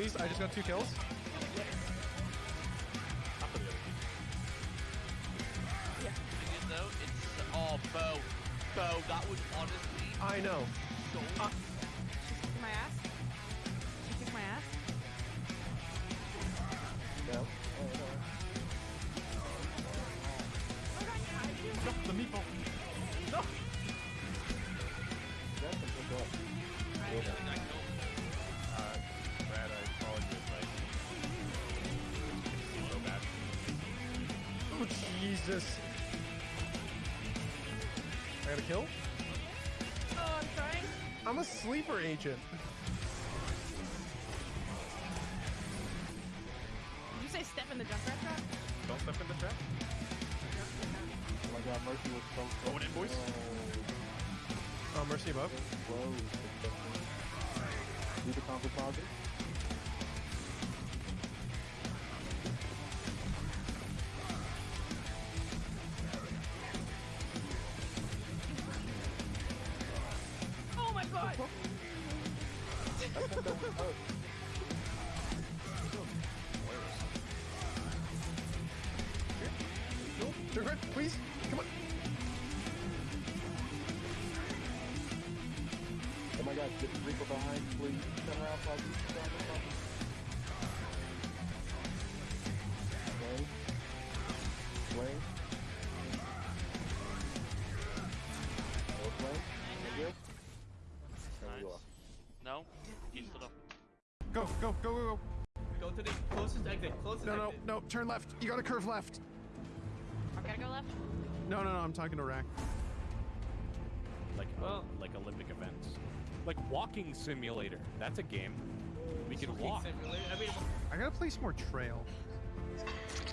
please. I just got two kills. Sleeper agent. Did you say step in the jump rat trap? Don't step in the trap. Oh my god, Mercy was so close. Going in, boys. Oh, mercy above. Whoa. Do the composite. Go, go, go, go, go. Go to the closest exit. Closest No, no, exit. no. Turn left. You gotta curve left. I gotta go left. No, no, no. I'm talking to Rack. Like Well- like Olympic events. Like walking simulator. That's a game. We can walk. simulator. I mean, I gotta place more trail.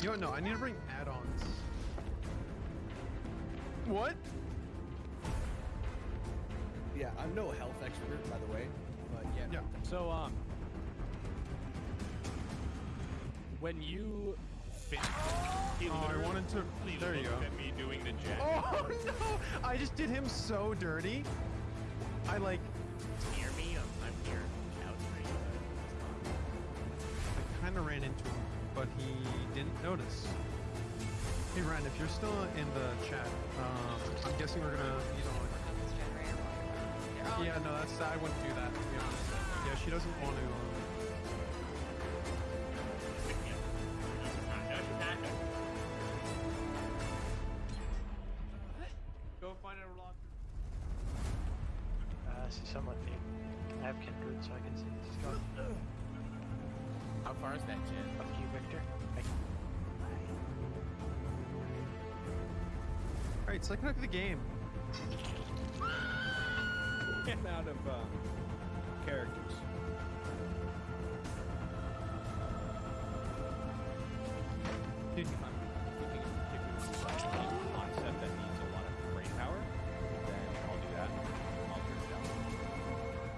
You know what? No, I need to bring add-ons. What? Yeah, I'm no health expert, by the way, but yeah. Yeah. So um when you fit he Oh, I wanted to. he There you go. At me doing the jet. Oh no! I just did him so dirty. I like. Near me, I'm, I'm here. Out. I kind of ran into him, but he didn't notice. Hey Ryan, if you're still in the chat, um, I'm guessing we're gonna, you know. This generator. Yeah, no, that's I wouldn't do that. To be honest. Yeah, she doesn't want to. All right, second look at the game. out of uh, characters. Dude, If I'm looking at particular concept that needs a lot of brain power, then I'll do that. I'll turn it down.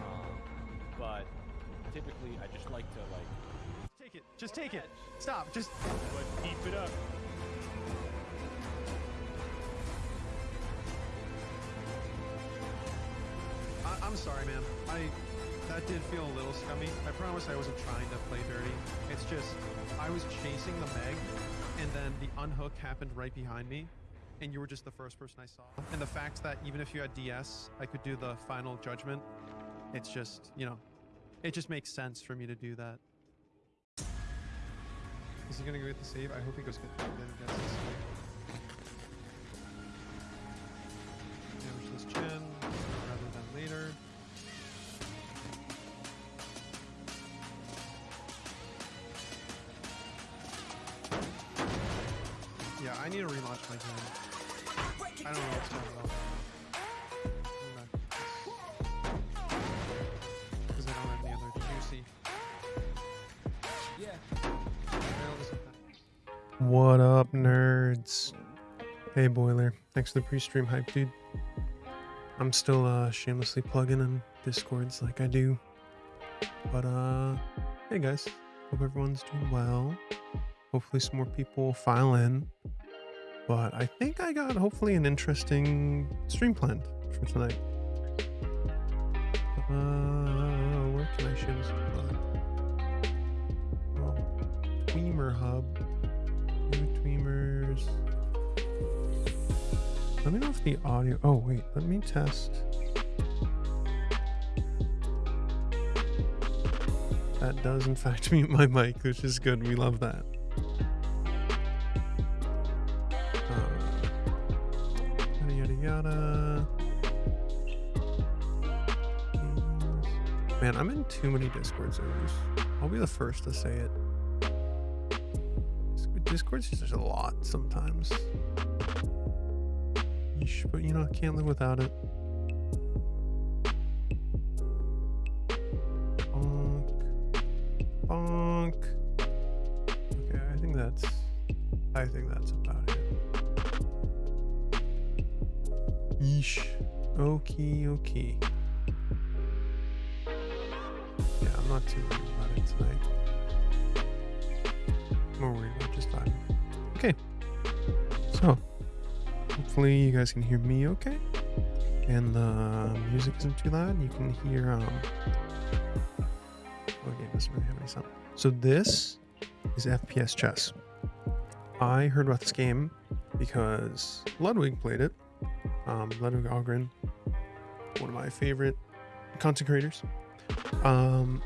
Um, but typically, I just like to like. take it. Just take it. Stop. Just. But keep it up. I'm sorry, man. I that did feel a little scummy. I promise I wasn't trying to play dirty. It's just I was chasing the Meg, and then the unhook happened right behind me, and you were just the first person I saw. And the fact that even if you had DS, I could do the final judgment. It's just you know, it just makes sense for me to do that. Is he gonna go get the save? I hope he goes get, the save. Need to relaunch. I don't know what's going on. Because I don't have any other juicy. What up, nerds? Hey, Boiler. Thanks for the pre-stream hype, dude. I'm still uh, shamelessly plugging in Discords like I do. But, uh, hey guys. Hope everyone's doing well. Hopefully some more people file in. But I think I got hopefully an interesting stream planned for tonight. Uh, where can I shamelessly plug? Gamer Hub. New Tweamers. Let me know if the audio. Oh, wait. Let me test. That does, in fact, mute my mic, which is good. We love that. I'm in too many Discord servers. I'll be the first to say it. Discord's just a lot sometimes. Yeesh, but you know, I can't live without it. Not too worried about it tonight. More worried about just. Okay. So, hopefully you guys can hear me okay. And the music isn't too loud. You can hear, um, okay, doesn't really have any sound. So this is FPS chess. I heard about this game because Ludwig played it. Um, Ludwig Ahgren, one of my favorite content creators. Um,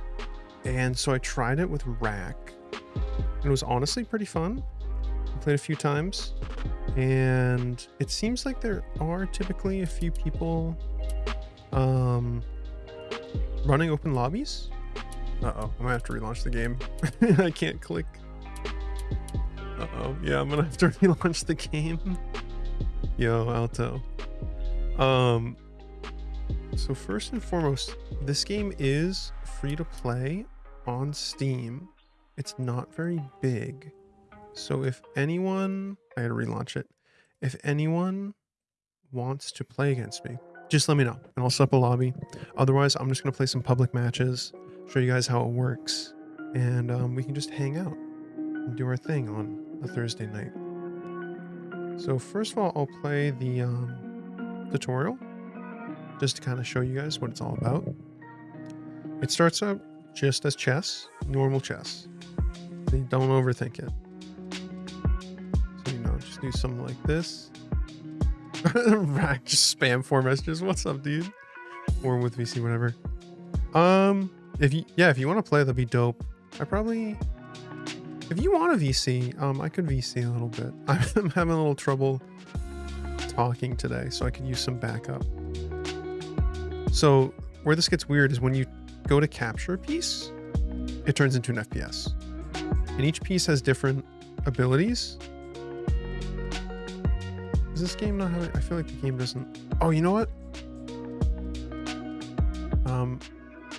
and so I tried it with Rack. And it was honestly pretty fun. I played a few times. And it seems like there are typically a few people um, running open lobbies. Uh-oh, I'm gonna have to relaunch the game. I can't click. Uh-oh, yeah, I'm gonna have to relaunch the game. Yo, Alto. Um, so first and foremost, this game is free to play on Steam. It's not very big. So if anyone, I had to relaunch it. If anyone wants to play against me, just let me know and I'll set up a lobby. Otherwise, I'm just going to play some public matches, show you guys how it works, and um, we can just hang out and do our thing on a Thursday night. So first of all, I'll play the um, tutorial just to kind of show you guys what it's all about. It starts out just as chess, normal chess. Don't overthink it. So, you know, just do something like this. Rack just spam four messages. What's up, dude? Or with VC, whatever. Um, if you, yeah, if you want to play, that'd be dope. I probably, if you want a VC, um, I could VC a little bit. I'm having a little trouble talking today, so I could use some backup. So where this gets weird is when you go to capture a piece, it turns into an FPS. And each piece has different abilities. Is this game not having, I feel like the game doesn't Oh, you know what? Um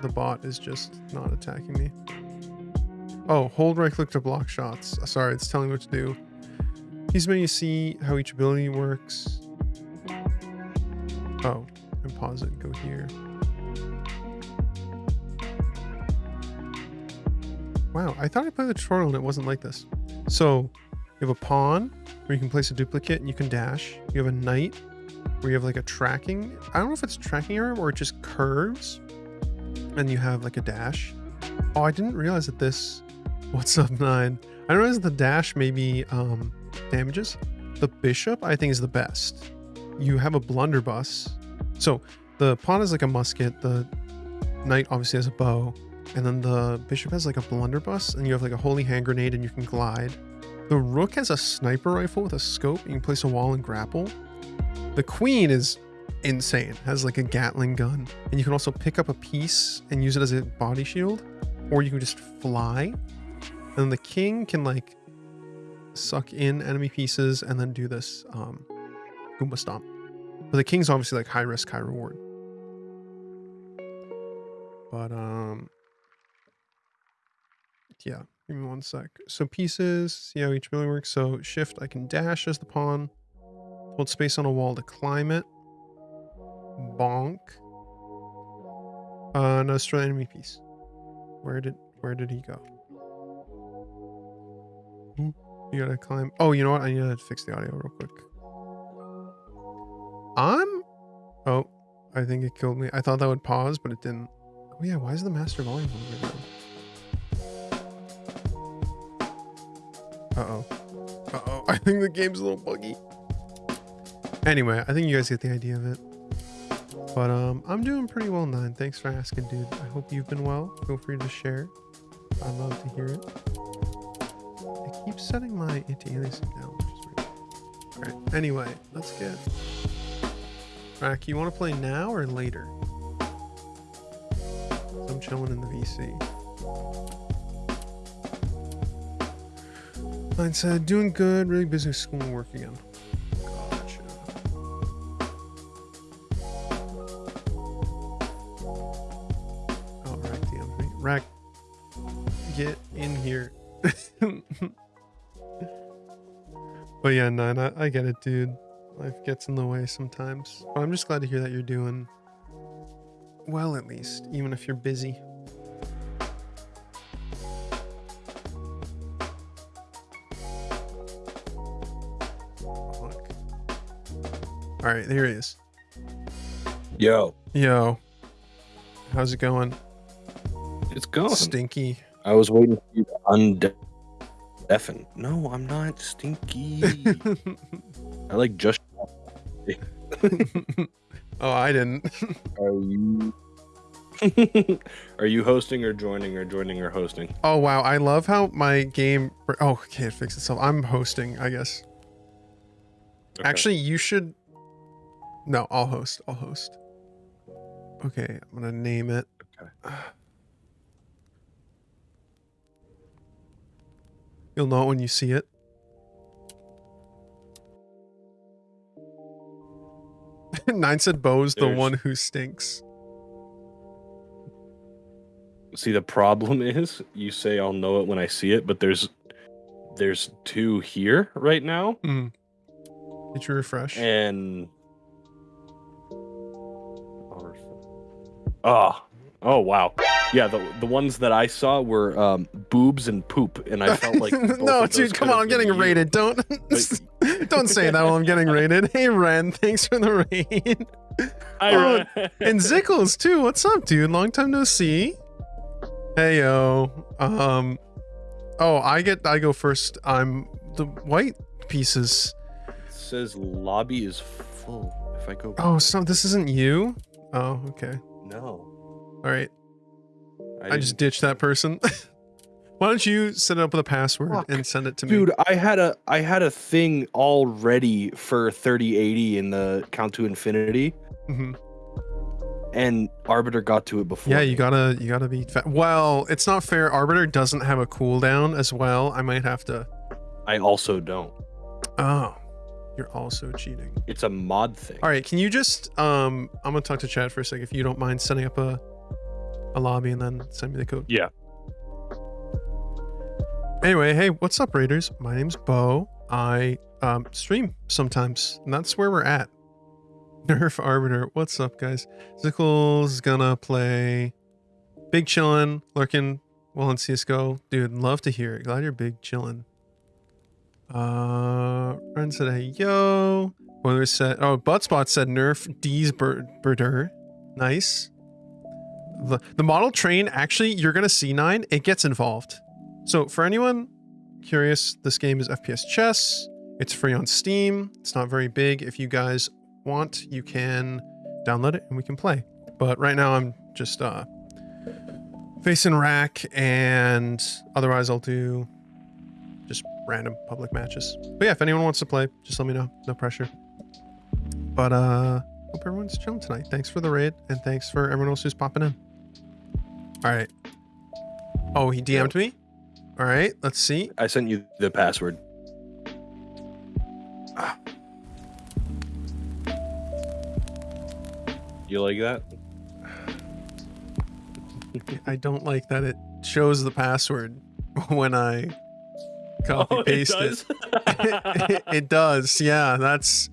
the bot is just not attacking me. Oh, hold right click to block shots. Sorry, it's telling me what to do. These menu see how each ability works. Oh, and pause it and go here. Wow, I thought I played the tutorial and it wasn't like this. So you have a pawn where you can place a duplicate and you can dash. You have a knight where you have like a tracking. I don't know if it's tracking error or it just curves and you have like a dash. Oh, I didn't realize that this, what's up nine? I didn't realize the dash maybe um, damages. The bishop I think is the best. You have a blunderbuss. So the pawn is like a musket. The knight obviously has a bow and then the bishop has like a blunderbuss and you have like a holy hand grenade and you can glide. The rook has a sniper rifle with a scope. You can place a wall and grapple. The queen is insane. Has like a Gatling gun. And you can also pick up a piece and use it as a body shield. Or you can just fly. And the king can like suck in enemy pieces and then do this um, Goomba Stomp. But the king's obviously like high risk, high reward. But um yeah, give me one sec. So pieces, see how each ability works. So shift, I can dash as the pawn. Hold space on a wall to climb it. Bonk. Uh, no, destroy enemy piece. Where did where did he go? Hmm, You gotta climb. Oh, you know what? I need to fix the audio real quick. I'm. Oh, I think it killed me. I thought that would pause, but it didn't. Oh yeah, why is the master volume over there? Uh-oh. Uh-oh. I think the game's a little buggy. Anyway, I think you guys get the idea of it. But um, I'm doing pretty well, Nine. Thanks for asking, dude. I hope you've been well. Feel free to share. I love to hear it. I keep setting my anti-aliasing down, which is weird. Alright, anyway, let's get... Rack, you want to play now or later? I'm chilling in the VC. Mine said, doing good, really busy school and work again. Gotcha. Oh, Rack DM'd me. Rack, get in here. but yeah, nine, I, I get it, dude. Life gets in the way sometimes. But I'm just glad to hear that you're doing well, at least, even if you're busy. All right, there he is. Yo, Yo, how's it going? it's going. Stinky. I was waiting for you to undeafen. No, I'm not stinky. I like just. oh, I didn't. Are you? Are you hosting or joining or joining or hosting? Oh wow, I love how my game. Oh, okay, it fixed itself. I'm hosting, I guess. Okay. Actually, you should. No, I'll host. I'll host. Okay, I'm gonna name it. Okay. You'll know it when you see it. Nine said Bo's the one who stinks. See, the problem is you say I'll know it when I see it, but there's there's two here right now, Hmm. Did you refresh? and oh, oh wow, yeah. The the ones that I saw were um, boobs and poop, and I felt like no, dude, come on, I'm getting been you. rated. Don't don't say that while I'm getting rated. Hey Ren, thanks for the raid. I Oh, read- and Zickles too. What's up, dude? Long time no see. Hey yo. Um Oh, I get I go first. I'm the white pieces. says lobby is full. If I go, Oh, so this isn't you? Oh, okay. No, All right. I, I, just ditched that person. Why don't you set it up with a password Fuck. and send it to me? Dude, I had a I had a thing all ready for 3080 in the count to infinity, Mhm. and Arbiter got to it before. Yeah, you gotta you gotta be fa- well. It's not fair. Arbiter doesn't have a cooldown as well. I might have to. I also don't. Oh, you're also cheating. It's a mod thing. All right, can you just um? I'm gonna talk to Chad for a sec if you don't mind setting up a a lobby and then send me the code. Yeah. Anyway, hey, what's up, Raiders? My name's Bo. I um stream sometimes, and that's where we're at. Nerf Arbiter. What's up, guys? Zickles gonna play Big Chillin', lurking well in CSGO. Dude, love to hear it. Glad you're big chillin'. Uh, Ren said, hey, yo. Boiler said, oh, Buttspot said Nerf D's bird, birder. Nice. The, the model train, actually, you're going to see nine. It gets involved. So for anyone curious, this game is FPS chess. It's free on Steam. It's not very big. If you guys want, you can download it and we can play. But right now I'm just uh facing rack and otherwise I'll do random public matches. But yeah, if anyone wants to play, just let me know. No pressure. But uh hope everyone's chilling tonight. Thanks for the raid and thanks for everyone else who's popping in. All right. Oh, he DM'd me? All right, let's see. I sent you the password. You like that? I don't like that it shows the password when I copy paste it. it. It does. Yeah, that's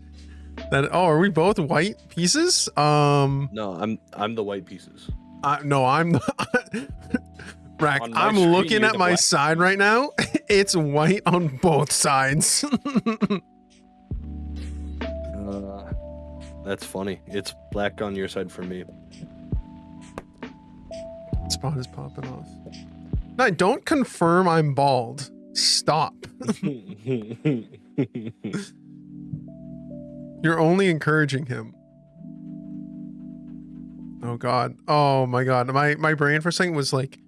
that. Oh, are we both white pieces? Um, no, I'm I'm the white pieces. I, no, I'm Rack. On I'm screen, looking at my black. side right now. It's white on both sides. Uh, that's funny. It's black on your side for me. Spot is popping off. No, don't confirm I'm bald. Stop. You're only encouraging him. Oh god. Oh my god. My my brain for a second was like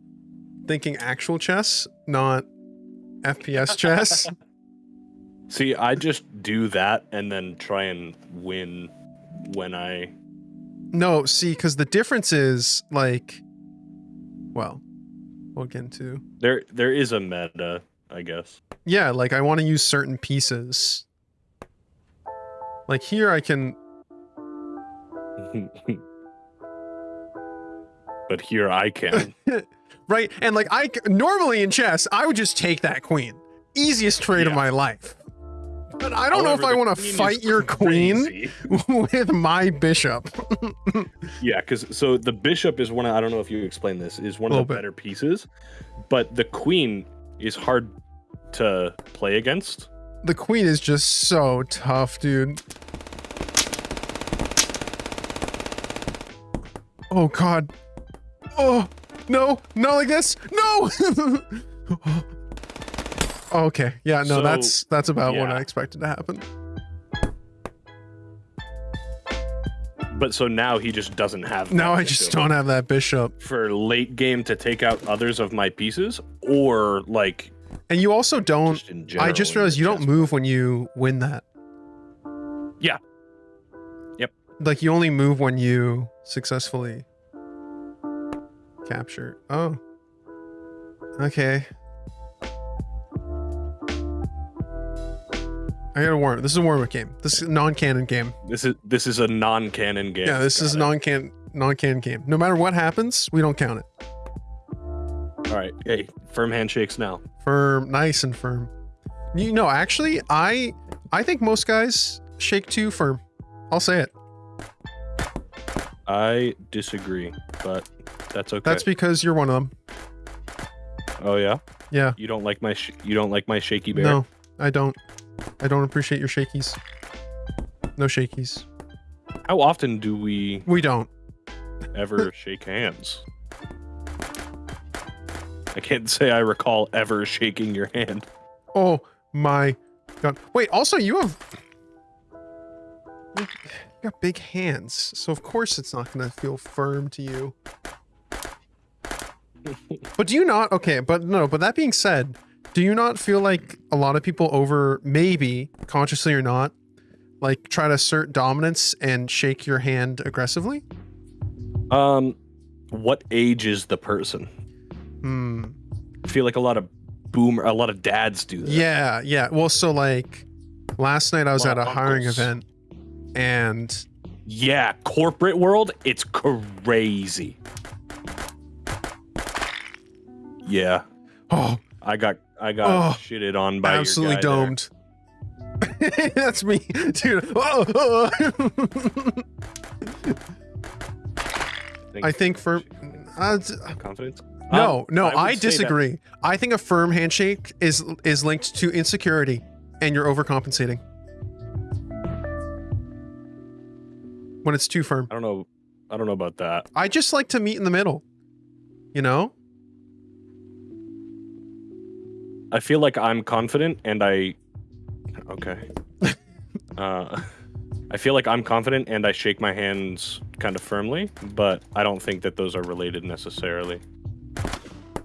thinking actual chess, not FPS chess. See, I just do that and then try and win when I. no, see, because the difference is like, well, we'll get into. There, there is a meta, I guess. Yeah, like I want to use certain pieces. Like here, I can. but here I can. Right, and like I... normally in chess, I would just take that queen. Easiest trade of my life. But I don't know if I want to fight your queen with my bishop. Yeah, because so the bishop is one. Of, I don't know if you explained this. Is one of the bit. better pieces, but the queen is hard to play against. the queen is just so tough, dude. Oh god. Oh no, not like this. No. okay, yeah, no, So, that's that's about what. I expected to happen. But so now he just doesn't have. Now I just don't have that bishop. for late game to take out others of my pieces, or like And you also don't. just general. I just realized you don't move when you win that. Yeah. Yep. Like you only move when you successfully capture. Oh. Okay. I got a warm. This is a warm-up game. This is a non-canon game. This is this is a non-canon game. Yeah, this is a Got it. non-canon non-canon game. No matter what happens, we don't count it. All right, hey, firm handshakes now. Firm, nice and firm. You know, actually, I I think most guys shake too firm. I'll say it. I disagree, but that's okay. That's because you're one of them. oh yeah, Yeah. you don't like my sh- you don't like my shaky bear. No, I don't. I don't appreciate your shakies. No shakies. How often do we We don't. ever shake hands? I can't say I recall ever shaking your hand. Oh my god. Wait, also you have you got big hands, so of course it's not gonna feel firm to you. But do you not okay, but no, but that being said, do you not feel like a lot of people over maybe consciously or not like try to assert dominance and shake your hand aggressively? Um, what age is the person? Hmm. I feel like a lot of boomer, a lot of dads do that. Yeah, yeah. Well, so like last night I was Lot at a of hiring event and Yeah, corporate world, it's crazy. Yeah, oh, I got I got Oh, shitted on by your absolutely domed. That's me, dude. Oh, oh. I think for uh, confidence. No, Um, no, would I, disagree. I think a firm handshake is is linked to insecurity, and you're overcompensating when it's too firm. I don't know. I don't know about that. I just like to meet in the middle. You know? I feel like I'm confident and I okay. uh I feel like I'm confident and I shake my hands kind of firmly, but I don't think that those are related necessarily.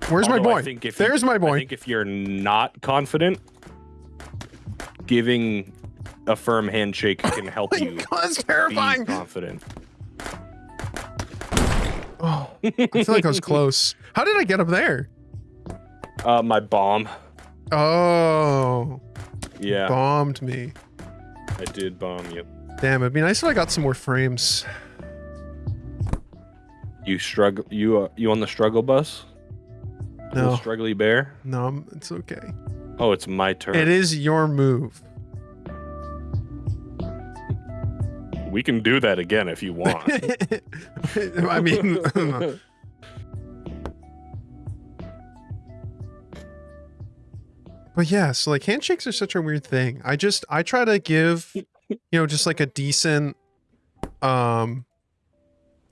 Where's my boy? If you- There's my boy. I think if you're not confident, giving a firm handshake can help you God, that's be terrifying. confident. Oh, I feel like I was close. How did I get up there? Uh my bomb. Oh, Yeah, bombed me. I did bomb you. Damn, it'd be nice if I got some more frames. You struggle you uh, you on the struggle bus? No, The struggly bear? no, I'm- it's okay. Oh, it's my turn. It is your move. We can do that again if you want. I mean, but yeah, so like handshakes are such a weird thing. I just I try to give, you know, just like a decent, um,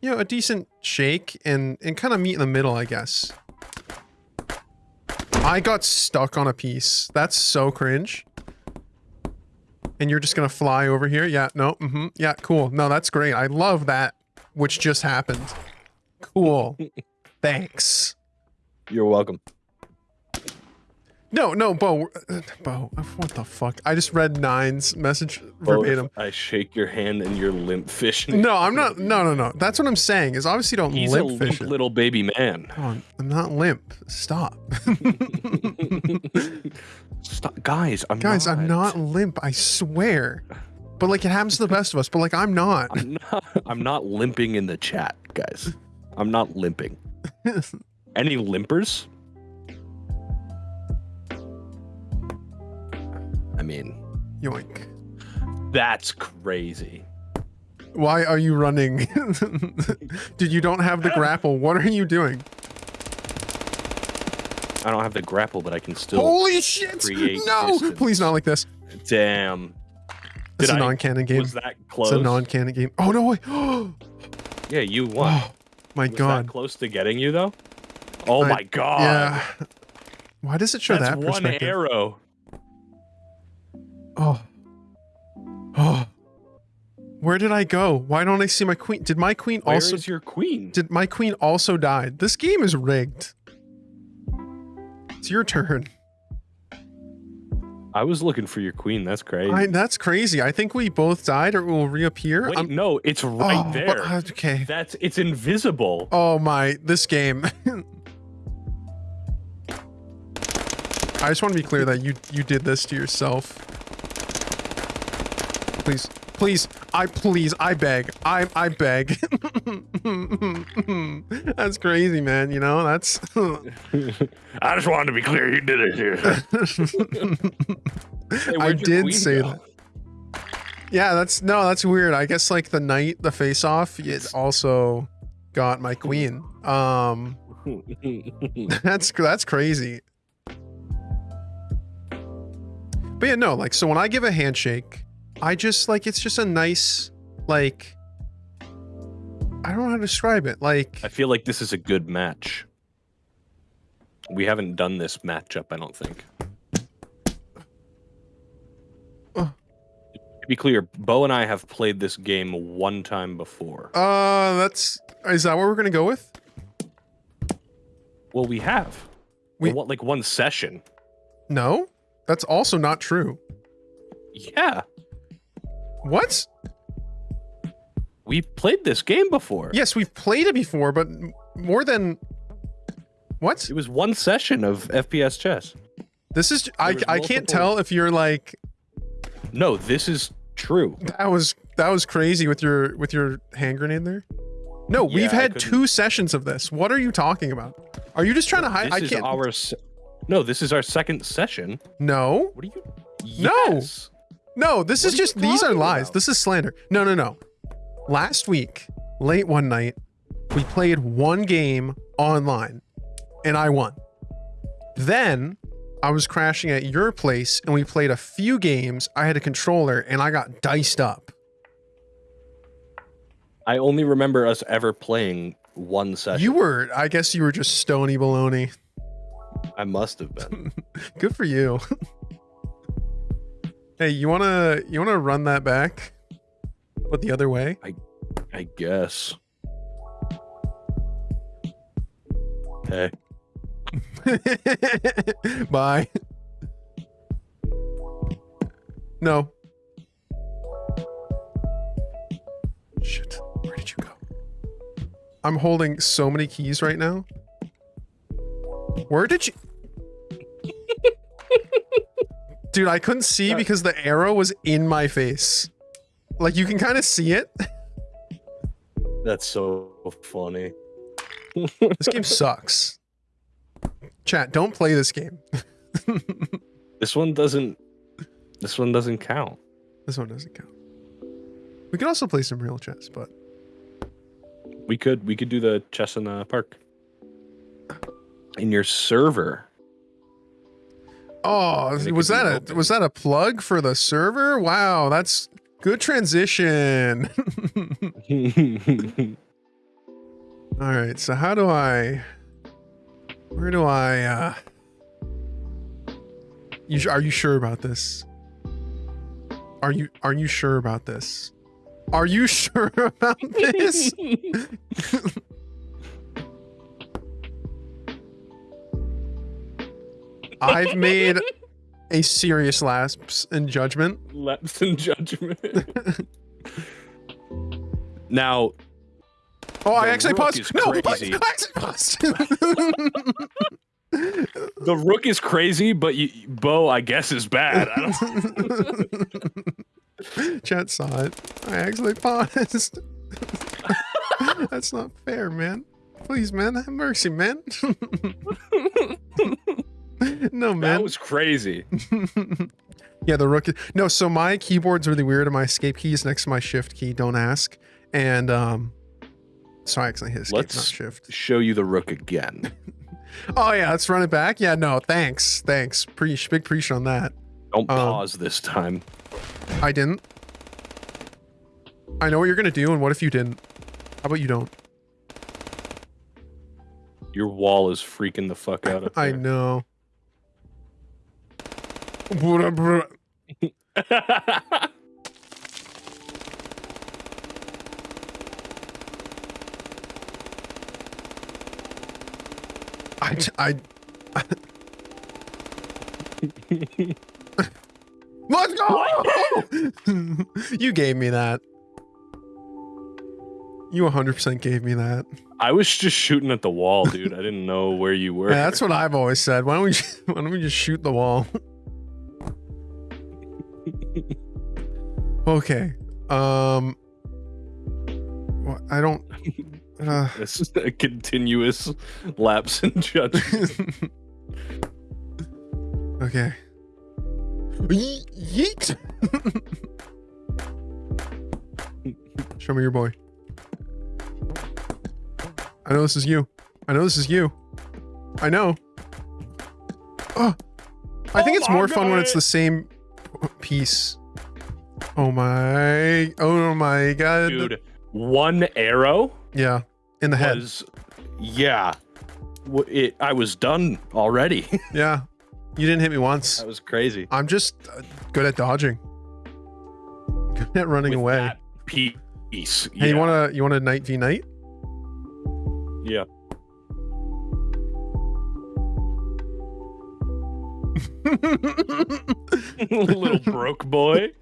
you know, a decent shake and and kind of meet in the middle, I guess. I got stuck on a piece. That's so cringe. And you're just gonna fly over here? Yeah, no, mm-hmm. Yeah, cool. No, that's great. I love that, which just happened. Cool. Thanks. You're welcome. No, no, Bo, uh, Bo, what the fuck? I just read Nine's message if verbatim. I shake your hand and you're limp fish. No, I'm not. No, no, no. That's what I'm saying. Is obviously don't He's limp limp little baby man. Oh, I'm not limp. Stop. Stop, guys. I'm Guys, not. I'm not limp. I swear. But like it happens to the best of us. But like I'm not. I'm not. I'm not limping in the chat, guys. I'm not limping. Any limpers? Mean, Yoink. that's crazy. Why are you running? Dude, you don't have the grapple. What are you doing? I don't have the grapple, but I can still. Holy shit! No! distance. Please not like this. Damn. It's Did a I- non-canon game. Was that close? It's a non-canon game. Oh no way! Oh yeah, you won. Oh my was god. that close to getting you though? Oh I- my god. Yeah. Why does it show That's that one arrow. Oh. Oh. Where did I go? Why don't I see my queen? Did my queen Where also is your queen? Did my queen also die? This game is rigged. It's your turn. I was looking for your queen. That's crazy. I, that's crazy. I think we both died or it will reappear. Wait, I'm- no, it's right Oh, there. but- okay. That's it's invisible. Oh my, this game. I just want to be clear that you you did this to yourself. Please, please, I please, I beg, I I beg. that's crazy, man. You know that's. I just wanted to be clear. You did it here. Hey, I did say go? that. Yeah, that's no, that's weird. I guess like the night, the face off, it also got my queen. Um, that's that's crazy. But yeah, no, like so when I give a handshake, I just like it's just a nice like I don't know how to describe it. Like I feel like this is a good match. We haven't done this matchup, I don't think. Uh. To be clear, Bo and I have played this game one time before. uh that's is that what we're gonna go with? Well, we have. We- what like one session. No? That's also not true. Yeah, What? we played this game before. Yes, we've played it before, but more than what? It was one session of FPS chess. This is I I can't tell if you're like No, this is true. that was that was crazy with your with your hand grenade there. No, Yeah, we've had two sessions of this. What are you talking about? Are you just trying to hide? This I is can't. our No, this is our second session. No, What are you Yes. no. No, this What is just these are lies. about? This is slander. No, no, no. Last week, late one night, we played one game online, and I won. Then I was crashing at your place, and we played a few games. I had a controller, and I got diced up. I only remember us ever playing one session. You were, I guess, you were just stony baloney. I must have been. Good for you. hey, you wanna you wanna run that back, but the other way? I I guess. Hey. Bye. No. Shit. Where did you go? I'm holding so many keys right now. Where did you? Dude, I couldn't see because the arrow was in my face. Like you can kind of see it. That's so funny. This game sucks. Chat, don't play this game. This one doesn't this one doesn't count. This one doesn't count. We could also play some real chess, but We could we could do the chess in the park. In your server. Oh, was that a open. was that a plug for the server? Wow, that's good transition. All right, so how do I where do I uh You are you sure about this? Are you are you sure about this? Are you sure about this? I've made a serious lapse in judgment. Lapse in judgment. now, Oh, I actually paused. No, I actually paused. the rook is crazy, but you, Bo, I guess, is bad. I don't, Chat saw it. I actually paused. That's not fair, man. Please, man, have mercy, man. no, man, that was crazy. yeah, the rook. No, so my keyboard's really weird, and my escape key is next to my shift key. Don't ask. And um, so I accidentally hit escape, Let's- not shift. Show you the rook again. Oh yeah, let's run it back. Yeah, no, thanks, thanks. Preach, big preach on that. Don't Um, pause this time. I didn't. I know what you're gonna do, and what if you didn't? How about you don't? Your wall is freaking the fuck out. I know. Bruh, I, I let's go! you gave me that. You 100% gave me that. I was just shooting at the wall, dude. I didn't know where you were. Yeah, that's what I've always said. Why don't we? Why don't we just shoot the wall? Okay. Um. Well, I don't. Uh, This is a continuous lapse in judgment. okay. Ye- Yeet. Show me your boy. I know this is you. I know this is you. I know. Oh, I think Oh it's my more fun when it's the same piece. Oh my! Oh my god! Dude, one arrow Yeah, in the head. was, yeah. It, I was done already. Yeah, you didn't hit me once. that was crazy. I'm just uh, good at dodging. Good at running With away. piece. Hey, you wanna you wanna night v night? Yeah. Little broke boy.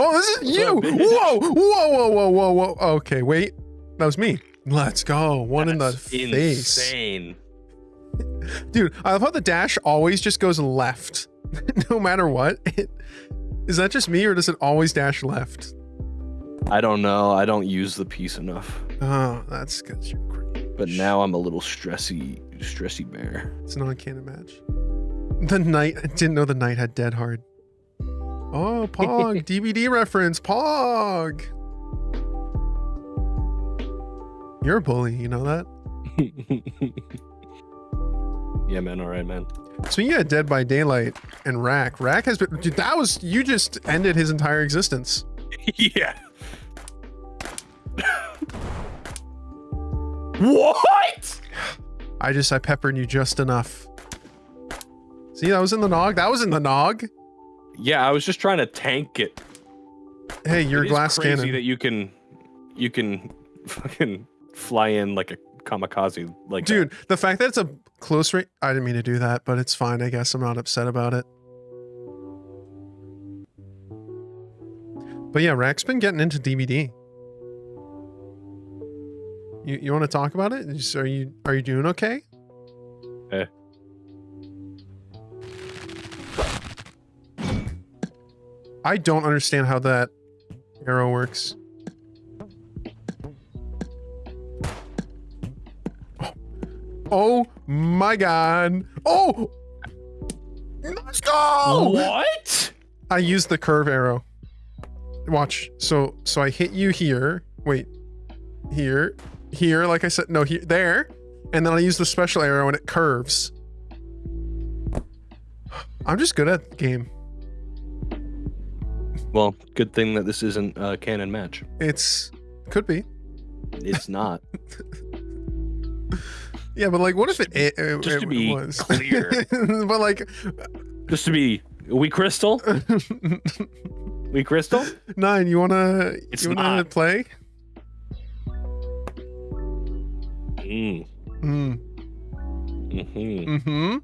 Oh, this is you! Whoa, whoa, whoa, whoa, whoa, whoa. Okay, wait. That was me. Let's go. One in the That's face. Insane. Dude, I love how the dash always just goes left. no matter what. It, is that just me or does it always dash left? I don't know. I don't use the piece enough. Oh, that's because you're great. But now I'm a little stressy, stressy bear. It's an on-canon match. The knight I didn't know the knight had dead hard. Oh, Pog, DBD reference, Pog. You're a bully, you know that? yeah, man. All right, man. So you had Dead by Daylight and Rack. Rack has been dude, that was you just ended his entire existence. yeah. what? I just I peppered you just enough. See, that was in the nog. That was in the nog. Yeah, I was just trying to tank it. Hey, you're It glass crazy cannon. that you can, you can, fucking fly in like a kamikaze, like that. Dude, the fact that it's a close range, I didn't mean to do that, but it's fine. I guess I'm not upset about it. But yeah, Rack's been getting into DBD. You you want to talk about it? Are you are you doing okay? Eh. I don't understand how that arrow works. Oh, oh my god. Oh! Let's go! What? I used the curve arrow. Watch. So so I hit you here. Wait. Here. Here, like I said. No, here there. And then I use the special arrow and it curves. I'm just good at the game. Well, good thing that this isn't a canon match. It's could be. It's not. Yeah, but like what if it, it, it, just to it be was clear. but like Just to be, we crystal, we crystal. Nine, you wanna It's you wanna not. play? Mm, Mm. mhm, Mm-hmm.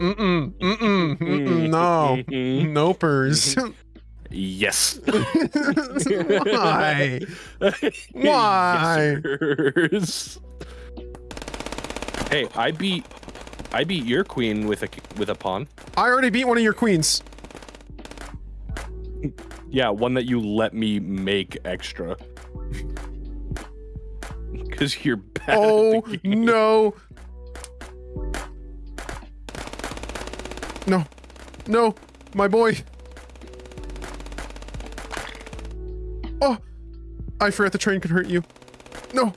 Mm-mm. Mm-mm. Mm-mm. No. mhm. Nopers. Yes. Why? Why? Yes, hey, I beat, I beat your queen with a with a pawn. I already beat one of your queens. Yeah, one that you let me make extra. Because you're bad. Oh at the oh, game. no. No. No. My boy. Oh. I forgot the train could hurt you. No.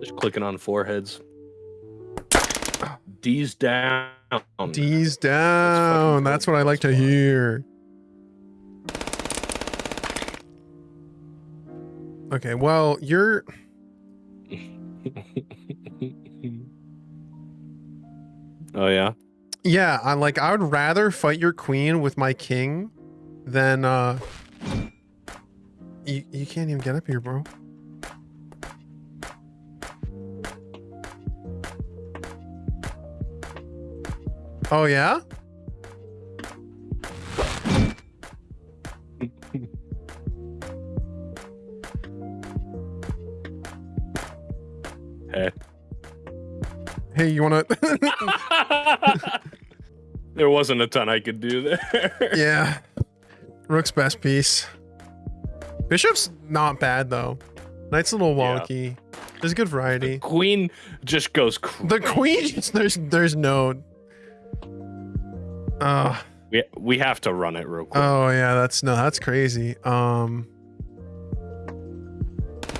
Just clicking on foreheads. D's down. D's down. go. That's what I like to hear. Okay, well, you're oh yeah. Yeah, I like I would rather fight your queen with my king than uh you, you can't even get up here, bro. Oh yeah? Hey. Hey, you wanna there wasn't a ton I could do there. Yeah. Rook's best piece. Bishop's not bad though. Knight's a little Yeah. wonky. There's good variety. Queen just goes crazy. The queen just there's there's no uh We, we have to run it real quick. oh yeah, that's no, that's crazy. Um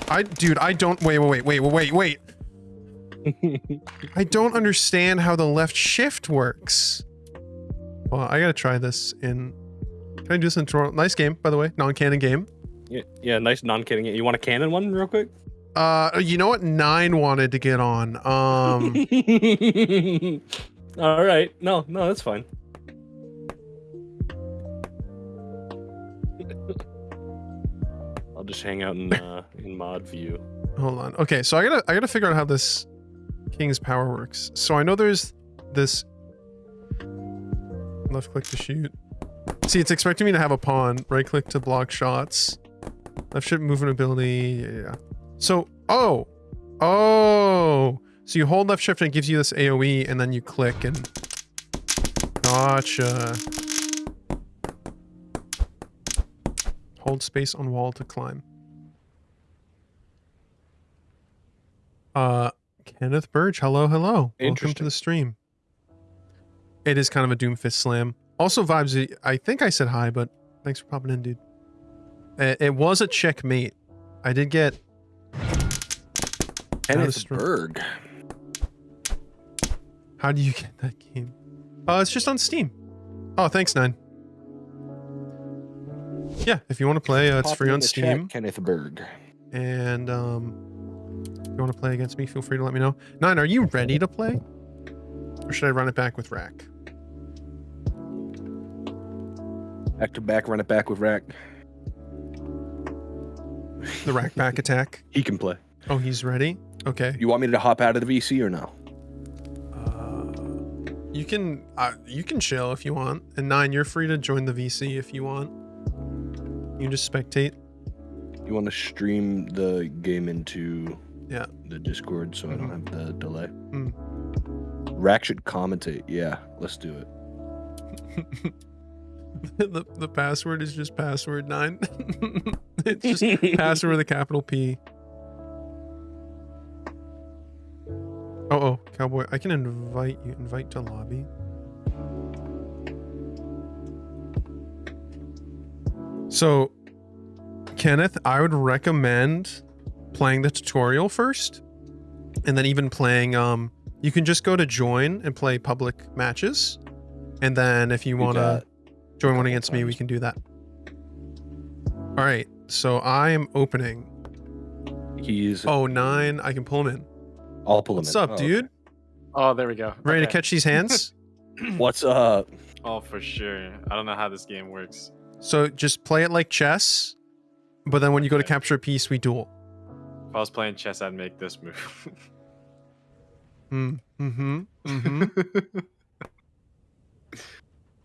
I dude, I don't wait, wait, wait, wait, wait, wait. I don't understand how the left shift works. Well, I gotta try this in Can I do this in Toronto? Nice game, by the way. Non-canon game. yeah, yeah, nice non-kidding. You want a canon one real quick? Uh, you know what? Nine wanted to get on. Um, All right. No, no, that's fine. I'll just hang out in uh, in mod view. hold on. Okay, so I gotta I gotta figure out how this king's power works. So I know there's this left click to shoot. See, it's expecting me to have a pawn. Right click to block shots. Left shift movement ability. Yeah, yeah. So, oh, oh. So you hold left shift and it gives you this AOE, and then you click and. Gotcha. Hold space on wall to climb. Uh, Kenneth Burge, hello, hello. Welcome to the stream. It is kind of a Doomfist slam. Also, vibes. I think I said hi, but thanks for popping in, dude. It, it was a checkmate. I did get. Kenneth str- Berg. How do you get that game? Uh, it's just on Steam. Oh, thanks, Nine. Yeah, if you want to play, uh, it's free on the chat, Steam. Kenneth Berg. And um, if you want to play against me, feel free to let me know. Nine, are you ready to play? Or should I run it back with Rack? Back to back, run it back with Rack. The Rack back attack. He can play. Oh, he's ready? Okay. You want me to hop out of the VC or no? Uh, you can uh, you can chill if you want. And Nine, you're free to join the VC if you want. You can just spectate. You want to stream the game into Yeah. the Discord so I don't have the delay? Mm. Rack should commentate. Yeah, let's do it. the, the password is just password nine. it's just password with a capital P. Oh, oh, cowboy. I can invite you. Invite to lobby. So, Kenneth, I would recommend playing the tutorial first, and then even playing. Um, you can just go to join and play public matches, and then if you want to join one couple against me, we can do that. All right, so I am opening. He's Oh, nine. I can pull him in. I'll pull him in. What's in. up, Oh, dude? Oh, there we go. Ready to catch these hands? What's up? Oh, for sure. I don't know how this game works. so just play it like chess, but then when you go to capture a piece, we duel. If I was playing chess, I'd make this move. Mm, mm-hmm. Mm-hmm.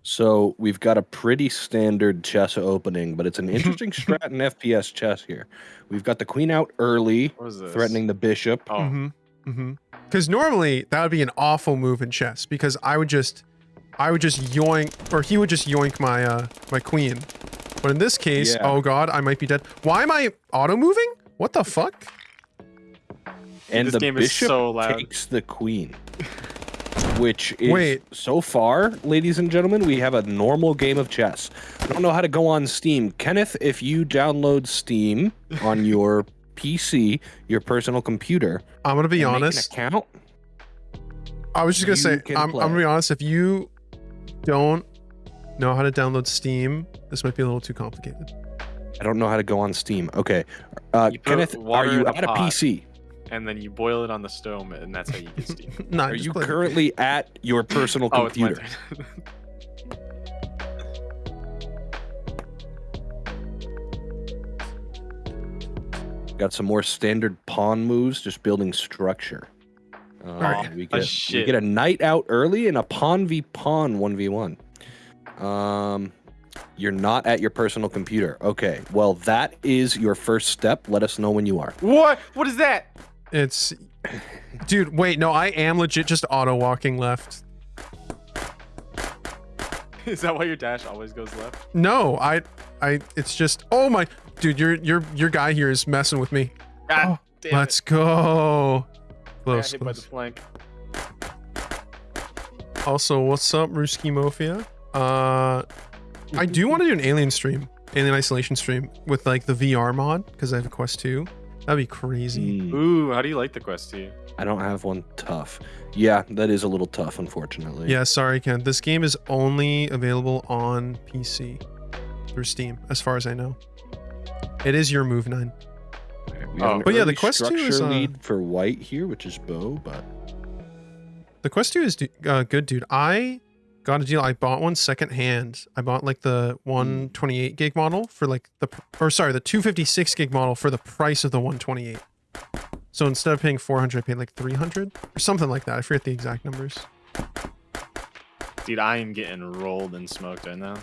So we've got a pretty standard chess opening, but it's an interesting strat in FPS chess here. We've got the queen out early, what is this? threatening the bishop. Oh, Mm-hmm. Mm-hmm. Because normally that would be an awful move in chess because I would just I would just yoink or he would just yoink my uh my queen. But in this case, Yeah. oh god, I might be dead. Why am I auto moving? What the fuck? and this the game is bishop so loud. takes the queen. Which is Wait. so far, ladies and gentlemen, we have a normal game of chess. I don't know how to go on Steam. Kenneth, if you download Steam on your PC, your personal computer, I'm gonna be and an honest. account, I was just gonna say I'm, I'm gonna be honest. If you don't know how to download Steam, this might be a little too complicated. I don't know how to go on Steam. Okay, uh, Kenneth, are you in a at a pot. PC? And then you boil it on the stove, and that's how you get steam. Nah, Are you play- currently at your personal oh, it's my computer? Got some more standard pawn moves, just building structure. Uh, Alright. we, Oh, get, we get a knight out early and a pawn v pawn 1v1. Um, you're not at your personal computer. Okay, well, that is your first step. Let us know when you are. what? What is that? It's dude. Wait, no, I am legit just auto walking left. Is that why your dash always goes left? No, I, I. It's just. Oh my, dude, your your your guy here is messing with me. God damn Let's it. go. I got Close, hit by the flank. Also, what's up, Ruski Mafia? Uh, I do want to do an alien stream, alien isolation stream with like the VR mod because I have a Quest 2. That'd be crazy. Mm, Ooh, how do you like the quest two? I don't have one tough. Yeah, that is a little tough, unfortunately. Yeah, sorry, Ken. This game is only available on PC through Steam, as far as I know. It is your move nine. Okay, we Oh. But yeah, the quest two is, uh, lead for white here, which is Bo, but The Quest 2 is uh, good, dude. I got a deal. I bought one second hand. I bought like the 128 mm. gig model for like the, or sorry, the 256 gig model for the price of the 128. So instead of paying 400, I paid like 300 or something like that. I forget the exact numbers. Dude, I am getting rolled and smoked right now.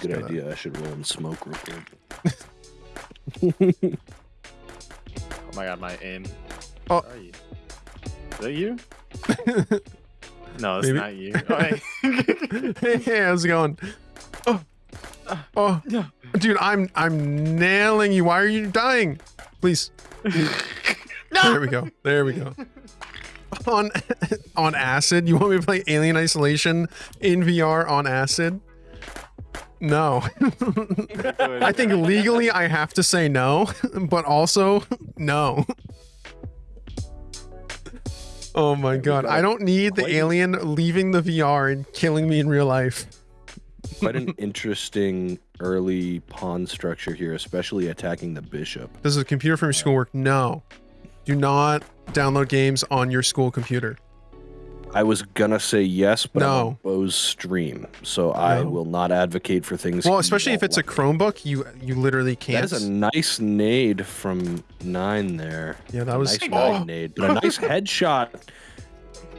good gotta- idea. I should roll and smoke real quick. Oh my god, my aim. Oh. Where are you? Is that you? No, it's Maybe. not you. Hey. hey, how's it going? Oh, oh, dude, I'm I'm nailing you. Why are you dying? Please. no. There we go. There we go. On on acid. You want me to play Alien Isolation in VR on acid? No. I think legally I have to say no, but also no. Oh my god. I don't need the alien leaving the VR and killing me in real life. Quite an interesting early pawn structure here, especially attacking the bishop. Does the computer from your school work? No. Do not download games on your school computer. I was gonna say yes, but I'm No. on Bo's stream, so I will not advocate for things. Well, especially if it's a. Chromebook, you you literally can't. is a nice nade from nine there. yeah, that was A nice oh, nade, but a nice headshot.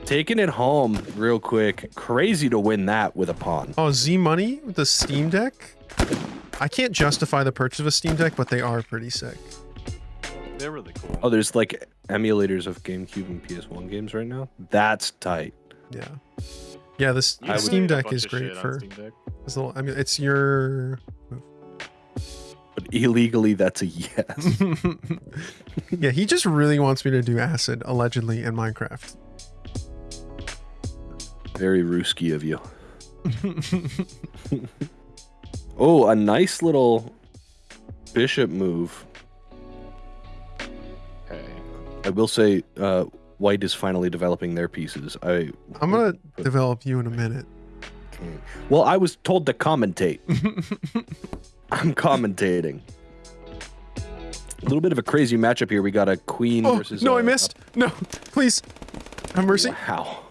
Taking it home real quick. Crazy to win that with a pawn. oh, Z Money with the Steam Deck. I can't justify the purchase of a Steam Deck, but they are pretty sick. They're really cool. Oh, there's like emulators of GameCube and PS1 games right now. That's tight. Yeah. Yeah, this You the Steam Deck is of great shit on for Steam Deck. this little. I mean, it's your. But illegally, that's a yes. yeah, he just really wants me to do acid allegedly in Minecraft. Very Ruski of you. Oh, a nice little bishop move. I will say, uh, White is finally developing their pieces. I I'm gonna develop you in a minute. well, I was told to commentate. I'm commentating. A little bit of a crazy matchup here. We got a queen Oh, versus. no, I I missed. No, please. Have mercy. Wow.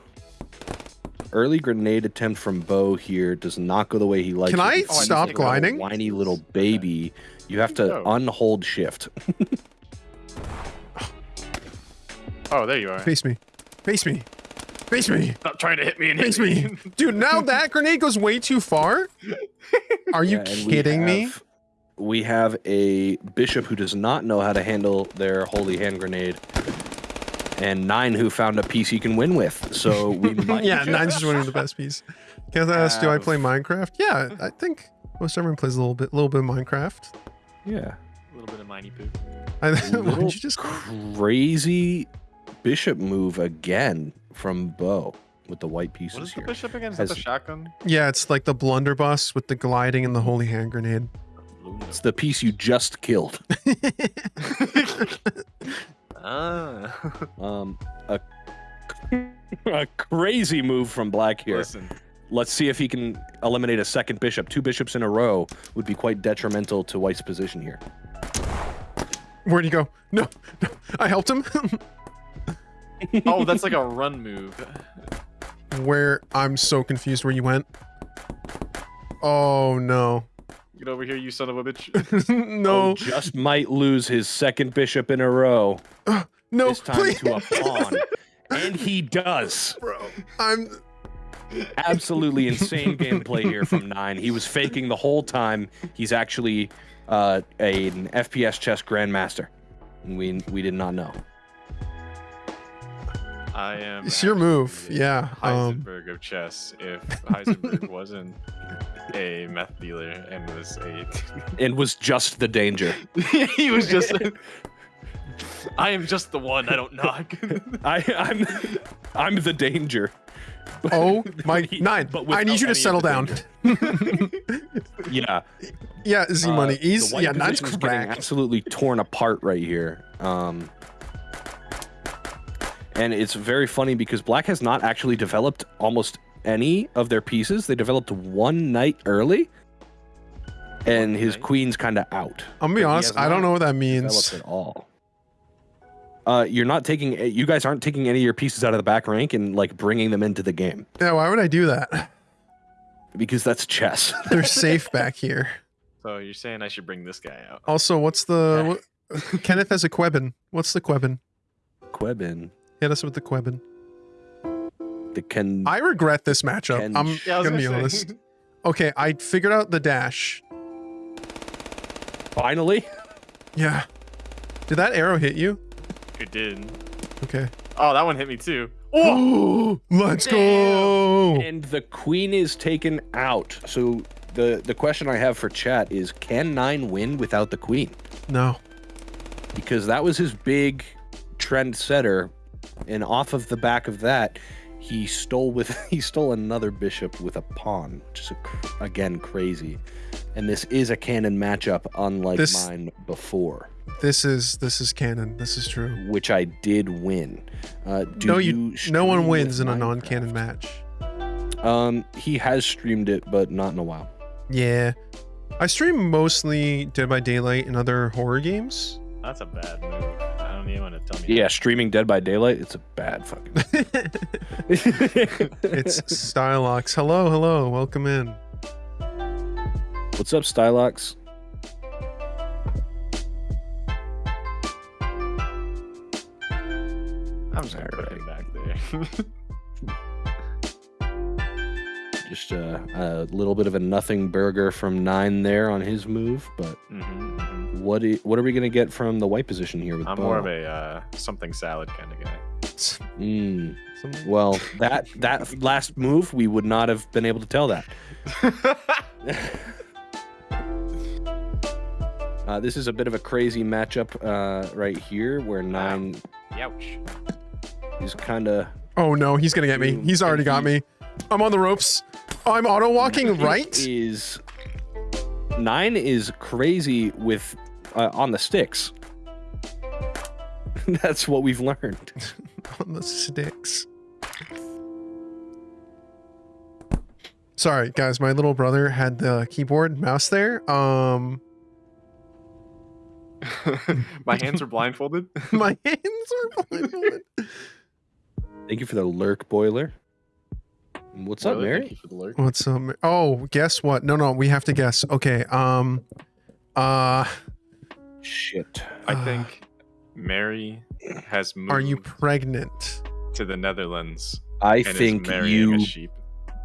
Early grenade attempt from Bo here does not go the way he likes. Can it. I He's stop like a little gliding? Whiny little baby. You have to unhold shift. Oh, there you are. Face me. Face me. Face me. Stop trying to hit me and Face hit me. Dude, now that grenade goes way too far? Are you Yeah, and we kidding me? have- We have a bishop who does not know how to handle their holy hand grenade, and nine who found a piece he can win with. So we might. yeah, nine's just winning the best piece. Can I ask, do I play Minecraft? Yeah, I think most everyone plays a little bit, little bit of Minecraft. Yeah. A little bit of miney poo. I, why Little don't you just crazy bishop move again from Bo with the white What pieces is the here. bishop again? Is that the shotgun? Yeah, it's like the blunderbuss with the gliding and the holy hand grenade. It's the piece you just killed. Ah. Um, a, a crazy move from Black here. Listen, Let's see if he can eliminate a second bishop. Two bishops in a row would be quite detrimental to White's position here. Where'd he go? No, no I helped him. Oh, that's like a run move. where I'm so confused where you went. Oh no. Get over here, you son of a bitch. no. Oh, just might lose his second bishop in a row. no, this time please. to a pawn. and he does. Bro, I'm Absolutely insane gameplay here from Nine. He was faking the whole time. He's actually uh, a, an FPS chess grandmaster. We, we did not know. I am. It's your move, actually yeah, um, Heisenberg of chess. If Heisenberg wasn't a meth dealer and was a, And was just the danger. he was just. I am just the one. I don't knock. I, I'm I'm the danger. Oh my nine. but I need you to settle down. Yeah. yeah, Z Uh, money. the He's yeah, nine's is getting cracked. absolutely torn apart right here. Um, and it's very funny because Black has not actually developed almost any of their pieces. They developed one knight early, and his queen's kind of out. I'm gonna be honest, I don't know what that means. at all. Uh, you're not taking. You guys aren't taking any of your pieces out of the back rank and like bringing them into the game Yeah, why would I do that? because that's chess. They're safe back here. so you're saying I should bring this guy out? Also, what's the what, Kenneth has a Quebin. What's the Quebin? Quebin, Hit us with the Quebin. the Ken. I regret this matchup. Ken- I'm Yeah, gonna be gonna say. honest. Okay, I figured out the dash. Finally. Yeah. Did that arrow hit you? It did. Okay. Oh, that one hit me too. Oh, let's go. and the queen is taken out. So the the question I have for chat is can 9 win without the queen? No. Because that was his big trend setter and off of the back of that he stole with he stole another bishop with a pawn, which is a, again crazy. And this is a canon matchup unlike This- mine before, This is this is canon. This is true. which I did win. Uh, do no, you. no one wins in a non-canon match. Um, he has streamed it, but not in a while. Yeah. I stream mostly Dead by Daylight and other horror games. That's a bad move. I don't even want to tell me. Yeah, streaming Dead by Daylight, it's a bad fucking. it's Stylox. Hello, hello. Welcome in. What's up, Stylox? I'm just gonna put him back there. Just uh, a little bit of a nothing burger from nine there on his move, but. What i- what are we gonna get from the white position here with I'm Bo? more of a uh, something salad kind of guy. Mm, well, that that last move we would not have been able to tell that. Uh, this is a bit of a crazy matchup uh, right here, where nine Youch. is kind of Oh no, he's gonna get me. He's already got me. I'm on the ropes. I'm auto walking right. is nine is crazy with uh, on the sticks. That's what we've learned. on the sticks. Sorry, guys. My little brother had the keyboard mouse there. Um, My hands are blindfolded. My hands are blindfolded. Thank you for the lurk, boiler. What's up, Boiler, thank Mary? you for the lurk. What's up? Ma- Oh, guess what? No, no, we have to guess. Okay. Um. Uh. Shit. I Uh, think Mary has moved Are you pregnant? to the Netherlands I think you. a sheep.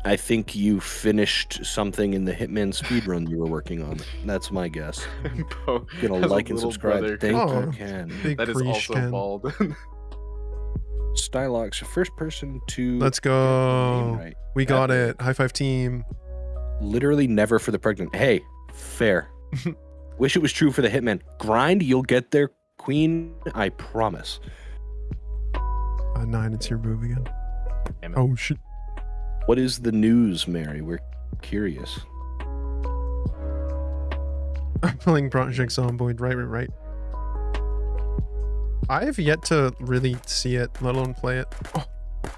I think you finished something in the Hitman speedrun you were working on. That's my guess. Bo Gonna has a like and subscribe. brother Thank Oh. you, Ken. That is also Ken. bald. Stylox, first person to. Let's get the name go. right. We got Epic. it. High five team. Literally never for the pregnant. Hey, fair. Wish it was true for the Hitman. Grind, you'll get there, Queen. I promise. Uh, nine. It's your move again. Damn it. Oh shit. What is the news, Mary? We're curious. I'm playing Project Zomboid. Right, right, right. I have yet to really see it, let alone play it. Oh,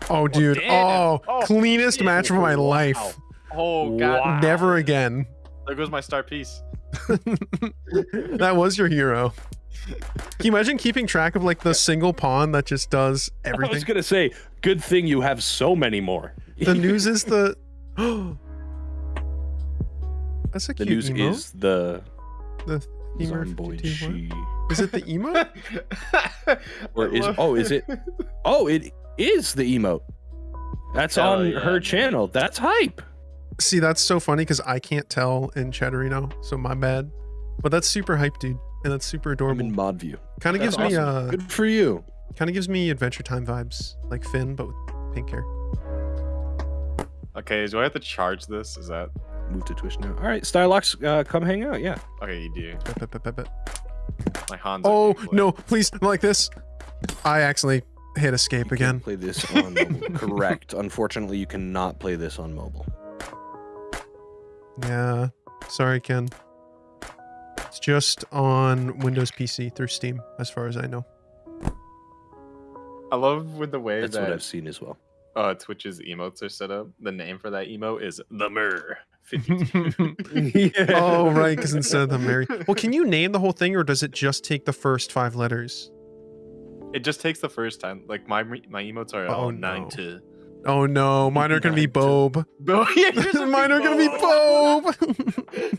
oh dude. Oh, Oh, cleanest match of my wow. life. Oh god! Never again. There goes my star piece. that was your hero. Can you imagine keeping track of like the single pawn that just does everything? I was gonna say, good thing you have so many more. The news is the. That's a the cute news emote. is the the femur Zomboid 52, she. what? Is it the emote? Or is oh is it oh it is the emote. That's Hell on yeah, her man. channel. That's hype. See, that's so funny because I can't tell in Chatterino, so my bad. But that's super hype, dude, and that's super I'm adorable. in mod view. Kind of gives That's me awesome. uh, Good for you. kind of gives me Adventure Time vibes, like Finn, but with pink hair. Okay, do I have to charge this? Is that Move to Twitch now. All right, Stylox, uh, come hang out. Yeah. okay? You do. Bet, bet, bet, bet, bet. My Hans. Oh no! Please, like this. I actually hit escape You again. Play this on mobile. Correct. Unfortunately, you cannot play this on mobile. Yeah, sorry, Ken. It's just on Windows PC through Steam, as far as I know. I love with the way That's what I've seen as well. uh, Twitch's emotes are set up. The name for that emote is the Mur. 52. Oh, right, because instead of the Mary. Well, can you name the whole thing, or does it just take the first five letters? It just takes the first time. Like my my emotes are Oh, all nine no. to. Oh no, mine are gonna be Bob. Yeah, yours are mine are gonna be Bob.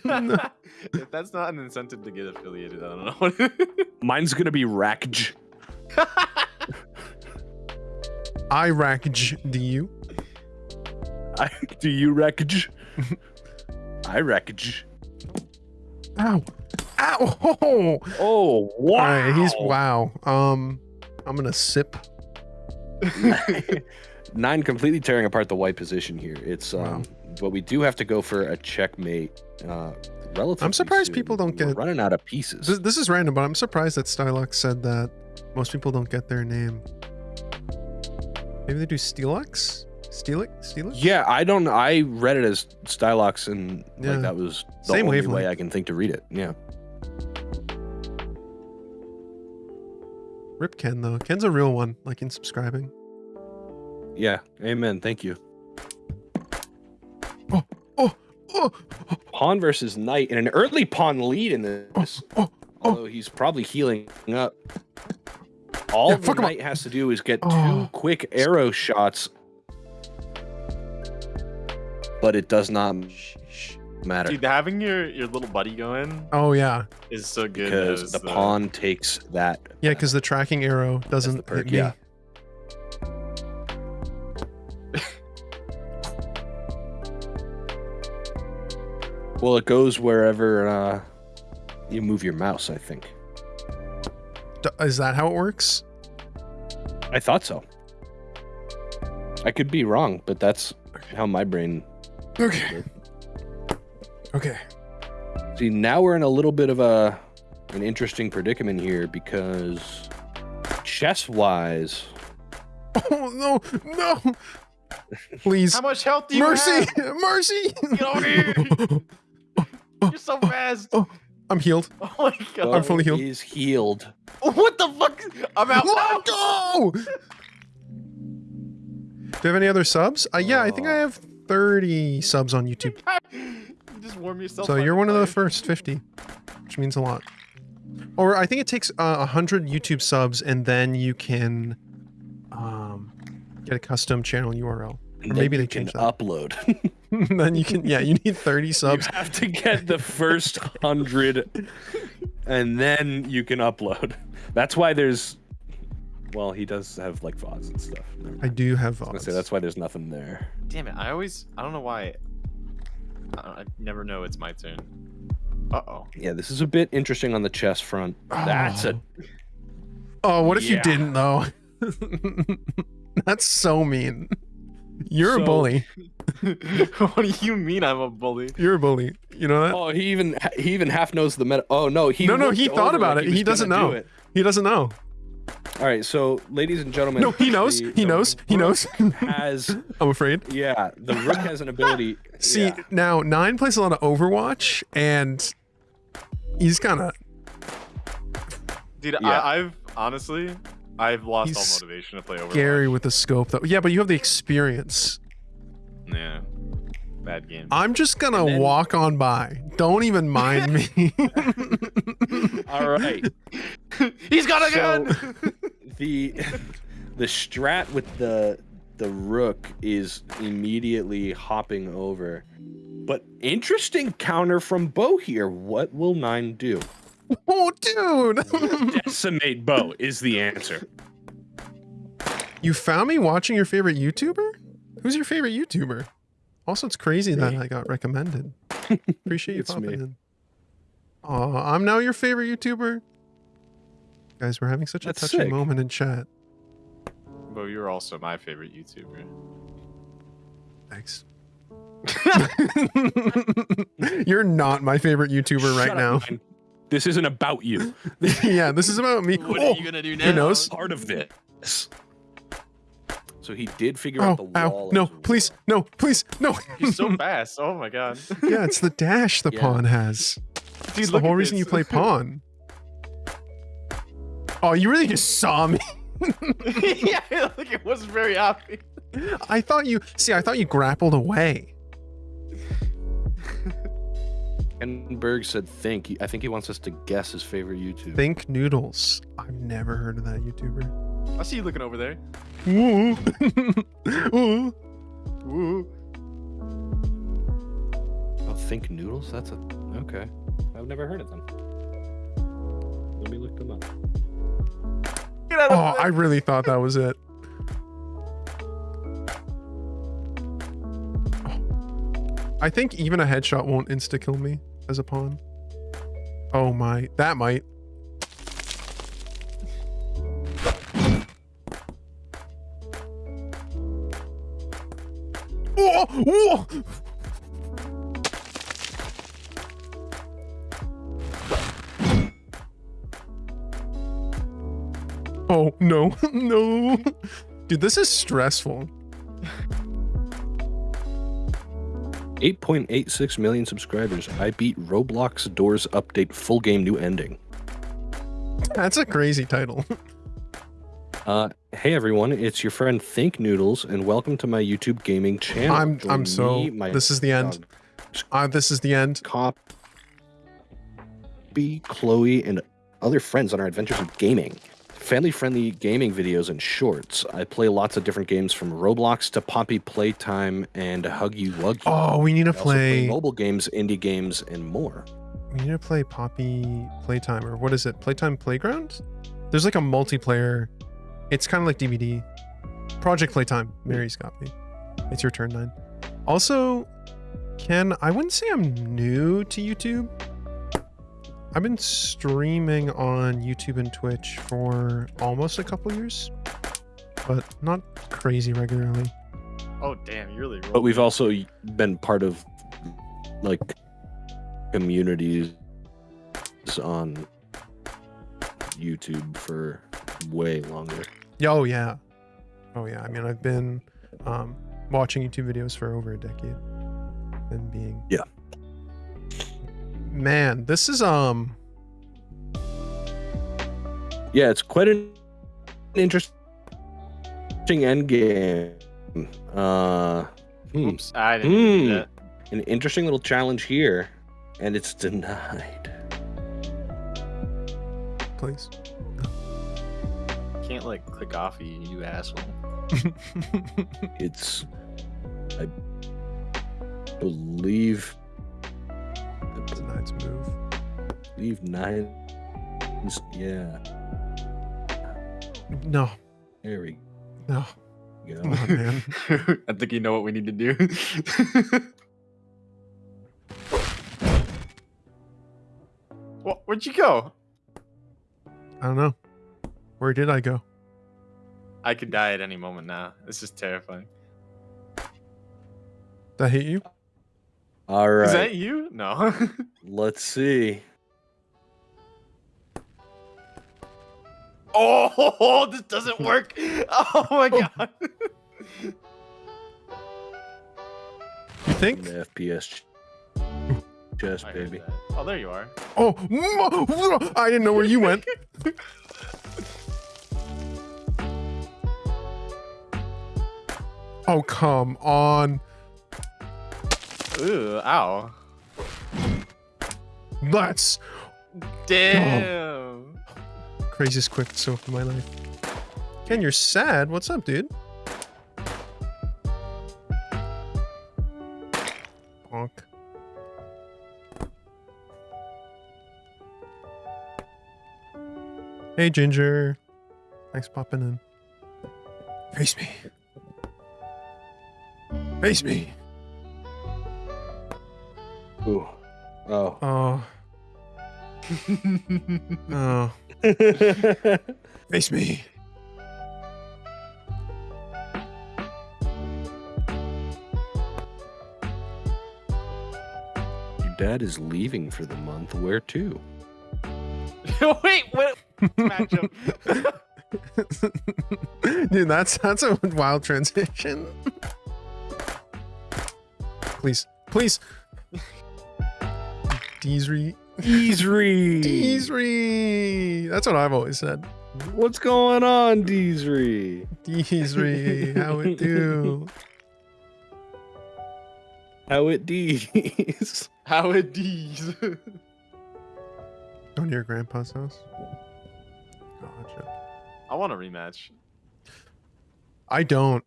Bob. if that's not an incentive to get affiliated, I don't know. Mine's gonna be Rakj. I rack do you? I, do you Rakj? I Rakj. Ow. Ow. Oh. Oh wow! All right, he's wow. Um, I'm gonna sip. Nine completely tearing apart the white position here. It's um, Wow. but we do have to go for a checkmate. Uh, relatively. I'm surprised soon. people don't We're get- running out of pieces. This, this is random, but I'm surprised that Stylux said that most people don't get their name. Maybe they do Steelix? Steelix? Steelix? Yeah, I don't. I read it as Stylox, and Yeah. like that was the Same only wavelength. way I can think to read it. Yeah. Rip Ken though. Ken's a real one, like in subscribing. Yeah. Amen. Thank you. Oh, oh, oh, Pawn versus Knight in an early pawn lead in this. oh, oh. Although he's probably healing up. All Yeah, the fuck him up. knight has to do is get Oh. two quick arrow shots, but it does not matter Dude, having your your little buddy going Oh yeah, is so good. because as the pawn takes that. yeah, because the tracking arrow doesn't perk, hit me. yeah. Well, it goes wherever uh, you move your mouse. I think. D- is that how it works? I thought so. I could be wrong, but that's how my brain. Okay. Okay. See, now we're in a little bit of a an interesting predicament here because chess wise, Oh no, no! Please, How much health do you mercy, have? mercy! Mercy! Get over here! You're so fast. Oh. I'm healed. Oh my god. I'm fully healed. He's healed. What the fuck? I'm out. Let go! Do you have any other subs? Uh, yeah, I think I have 30 subs on YouTube. Just warm yourself. So you're one of the first 50, which means a lot. or I think it takes uh, hundred YouTube subs, and then you can um, get a custom channel URL. Or maybe they can changed that. upload. then you can, yeah, you need thirty subs. you subs. have to get the first hundred, and then you can upload. That's why there's. Well, he does have like VODs and stuff. I do have I was VODs. say that's why there's nothing there. Damn it! I always I don't know why. I, I never know it's my turn. Uh oh. Yeah, this is a bit interesting on the chess front. That's a Oh, what if you didn't though? That's so mean. You're a bully. what do you mean I'm a bully? You're a bully. You know that? Oh, he even he even half knows the meta. Oh no, he no, no, he thought about like it. was He doesn't gonna do know. it. He doesn't know. All right, so ladies and gentlemen, No, he knows. the- He the knows. He knows. Has I'm afraid. yeah, the rook has an ability. See, yeah. now Nine plays a lot of Overwatch, and he's kind of Dude, Yeah. I, I've honestly I've lost He's all motivation to play Overwatch. scary with the scope, though. Yeah, but you have the experience. Yeah. Bad game. I'm just gonna then- walk on by. Don't even mind me. All right. He's got a So- gun. the the strat with the the rook is immediately hopping over. But interesting counter from Bo here. What will nine do? oh, dude. Decimate Bo is the answer. you found me watching your favorite YouTuber? Who's your favorite YouTuber? Also, it's crazy that I got recommended. Appreciate you It's popping me. in. Aw, I'm now your favorite YouTuber. Guys, we're having such a touching sick. moment in chat. Bo, you're also my favorite YouTuber. Thanks. You're not my favorite YouTuber right Shut now. up, Nine. This isn't about you. yeah, this is about me. What Oh, are you oh, gonna do now? who knows? Part of this. So he did figure Oh, out the wall. ow. No, as well. please, no, please, no. He's so fast. Oh my god. yeah, it's the dash the Yeah. pawn has. Dude, It's the whole at reason you play pawn. Oh, you really just saw me. yeah, like it wasn't very obvious. I thought you see, I thought you grappled away. And Berg said think. I think he wants us to guess his favorite YouTube. Think noodles. I've never heard of that YouTuber. I see you looking over there. Ooh. Ooh. Woo. Oh, think noodles? That's a okay. I've never heard of them. Let me look them up. Get out of oh, the- Oh, I really thought that was it. I think even a headshot won't insta kill me as a pawn. Oh my, that might. Oh, whoa! Oh no, no. Dude, this is stressful. 8.86 million subscribers. I beat Roblox Doors Update full game new ending. That's a crazy title. Uh, hey everyone, it's your friend Think Noodles, and welcome to my YouTube gaming channel. I'm Join I'm so me, my this is the end. dog Uh, this is the end. Cop, B, Chloe, and other friends on our adventures in gaming. Family-friendly gaming videos and shorts. I play lots of different games from Roblox to Poppy Playtime and Huggy Wuggy. Oh, we need to I also play play. mobile games, indie games, and more. We need to play Poppy Playtime or what is it? Playtime Playground? There's like a multiplayer. It's kind of like DBD. Project Playtime. Mary's got me. It's your turn, nine. Also, Ken, I wouldn't say I'm new to YouTube. I've been streaming on YouTube and Twitch for almost a couple years, but not crazy regularly. Oh damn, you really. But we've also been part of like communities on YouTube for way longer. Yeah, Oh yeah. Oh yeah. I mean, I've been um, watching YouTube videos for over a decade and being Yeah. Man, this is um Yeah, it's quite an interesting end game. Uh, hmm, Oops, I didn't do Hmm. that. an interesting little challenge here, and it's denied. please. Can't like click off you, you asshole. It's, I believe, It's a nice move. Leave nine. Yeah, No, there we no. go. Come on, man. I think you know what we need to do. well, where'd you go? I don't know. Where did I go? I could die at any moment now. This is terrifying. Did I hit you? All right, Is that you? No. let's see. oh, this doesn't work. Oh my oh. god. You think? An FPS ch- chest, I baby. Oh, there you are. Oh, I didn't know where you went. Oh, come on. Ooh, ow. That's Damn. Oh, craziest quick so of my life. Ken, you're sad. What's up, dude? Bonk. Hey, Ginger. Thanks popping in. Face me. Face me. Ooh. Oh. Oh. Oh. Face me. Your dad is leaving for the month. Where to? Wait, what matchup? Dude, that's that's a wild transition. please, please. Deesry. Deesry. Deesry. That's what I've always said. What's going on, Deesry? Deesry. How it do? How it Dees? How it D's. Going to your grandpa's house? Oh, gotcha. I want a rematch. I don't.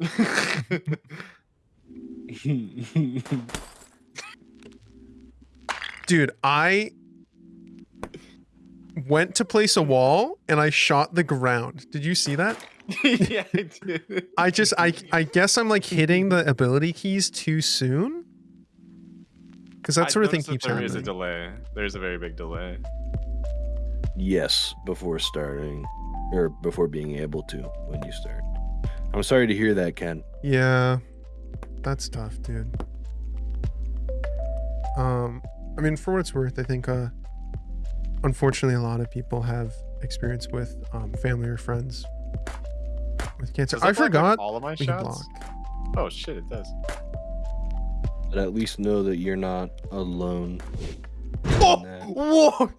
Dude, I went to place a wall and I shot the ground. Did you see that? yeah, I did. I just I I guess I'm like hitting the ability keys too soon. Cause that I sort of thing keeps There happening. There is a delay. There's a very big delay. yes, before starting, or before being able to when you start. I'm sorry to hear that, Ken. Yeah, that's tough, dude. Um, I mean, for what it's worth, I think, uh, unfortunately, a lot of people have experience with um, family or friends with cancer. Does that I block, like, forgot. all of my we can shots. block. Oh shit, it does. But at least know that you're not alone. Oh, that. whoa!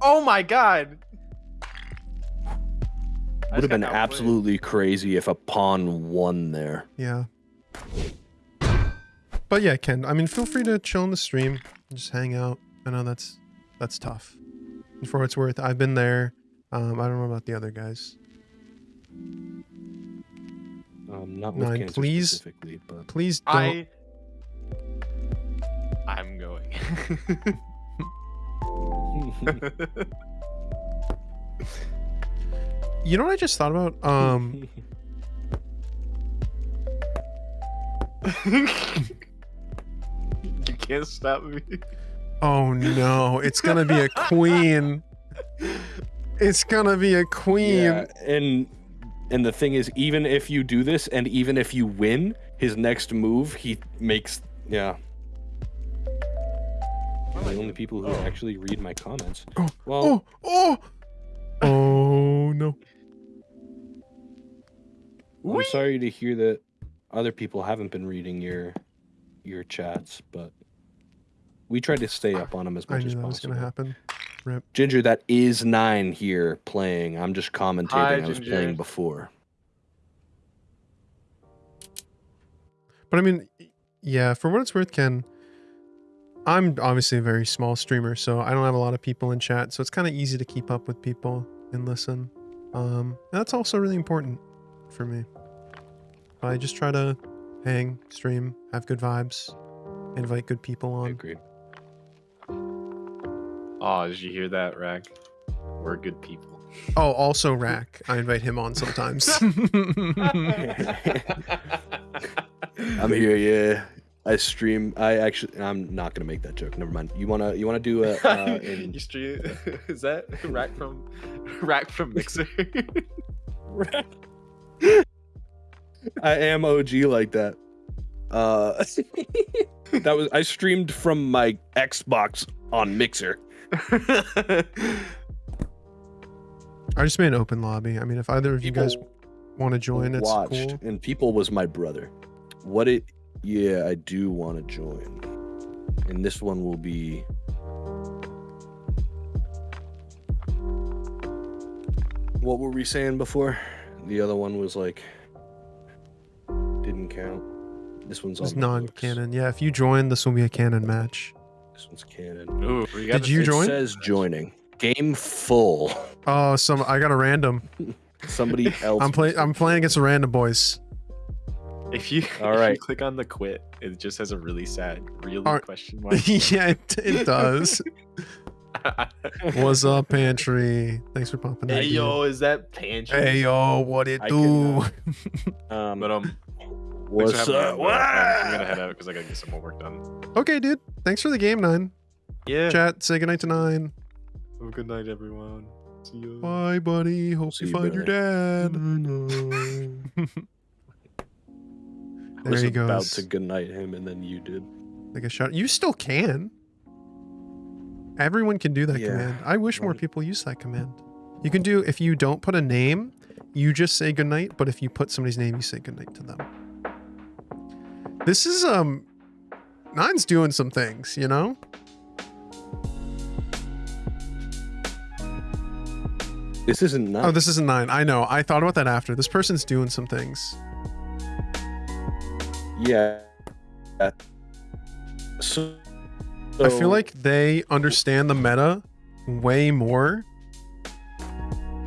Oh my god! I Would have just been outplayed. absolutely crazy if a pawn won there. Yeah. But yeah, Ken. I mean, feel free to chill in the stream, and just hang out. I know that's that's tough. And for what it's worth, I've been there. Um, I don't know about the other guys. Um, not with Nine, cancer please. specifically, but Please don't. I. I'm going. You know what I just thought about? Um, you can't stop me. oh no, it's gonna be a queen. It's gonna be a queen. yeah, and and the thing is, even if you do this, and even if you win, his next move, he makes yeah. The only people who actually read my comments. Oh, Well, oh, oh, oh no. I'm sorry to hear that other people haven't been reading your your chats, but we try to stay up on them as I much knew as that was possible. gonna happen. Rip. Ginger, that is nine here playing. I'm just commentating. Hi, I was Ginger. playing before. But I mean, yeah, for what it's worth, Ken, I'm obviously a very small streamer, so I don't have a lot of people in chat, so it's kind of easy to keep up with people and listen. Um, and that's also really important for me. I just try to hang, stream, have good vibes, invite good people I on. agree. Oh, did you hear that, Rack? We're good people. Oh, also Rack. I invite him on sometimes. I'm here, yeah. I stream. I actually. I'm not gonna make that joke. Never mind. You wanna? You wanna do a? Uh, in, you stream? Is that Rack from Rack from Mixer? rack. I am OG like that. Uh, that was. I streamed from my Xbox on Mixer. I just made an open lobby. I mean, if either of you guys want to join, it's watched, cool. and people was my brother. What it? Yeah, I do want to join, and this one will be. What were we saying before? The other one was like didn't count. This one's It's on non-canon. Yeah, if you join, this will be a canon match. This one's canon. Ooh, we got Did the you it join? says joining. Game full. Oh, some I got a random. Somebody else. I'm playing. I'm playing against the random boys. If you, All if you click on the quit, it just has a really sad, really Alright. question mark. yeah, it, it does. What's up, pantry? Thanks for popping in. Hey dude. yo, is that pantry? Hey yo, what it I do? can, Um, but um, What's thanks for having up? me on, bro. I'm gonna head out because I gotta get some more work done. okay, dude. Thanks for the game, nine. Yeah. Chat. Say goodnight to nine. Have a good night, everyone. See you. Bye, buddy. Hope See you you, find your dad. I was there he about to goodnight him, and then you did. Like a shot. You still can. Everyone can do that Yeah. command. I wish more people use that command. You can do if you don't put a name, you just say goodnight, but if you put somebody's name, you say goodnight to them. This is um Nine's doing some things, you know? This isn't not. Oh, this isn't nine. I know. I thought about that after. This person's doing some things. yeah. Uh, So, I feel like they understand the meta way more.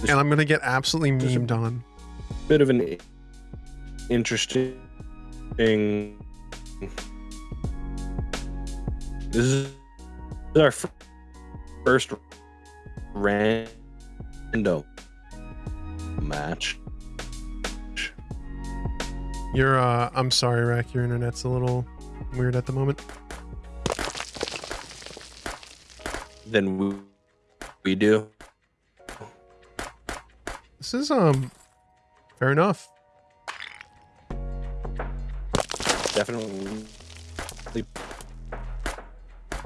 And I'm gonna get absolutely memed on. bit of an interesting thing. This is our fir- first random match. You're uh I'm sorry, Rack, your internet's a little weird at the moment. Then we, we do. This is um fair enough. Definitely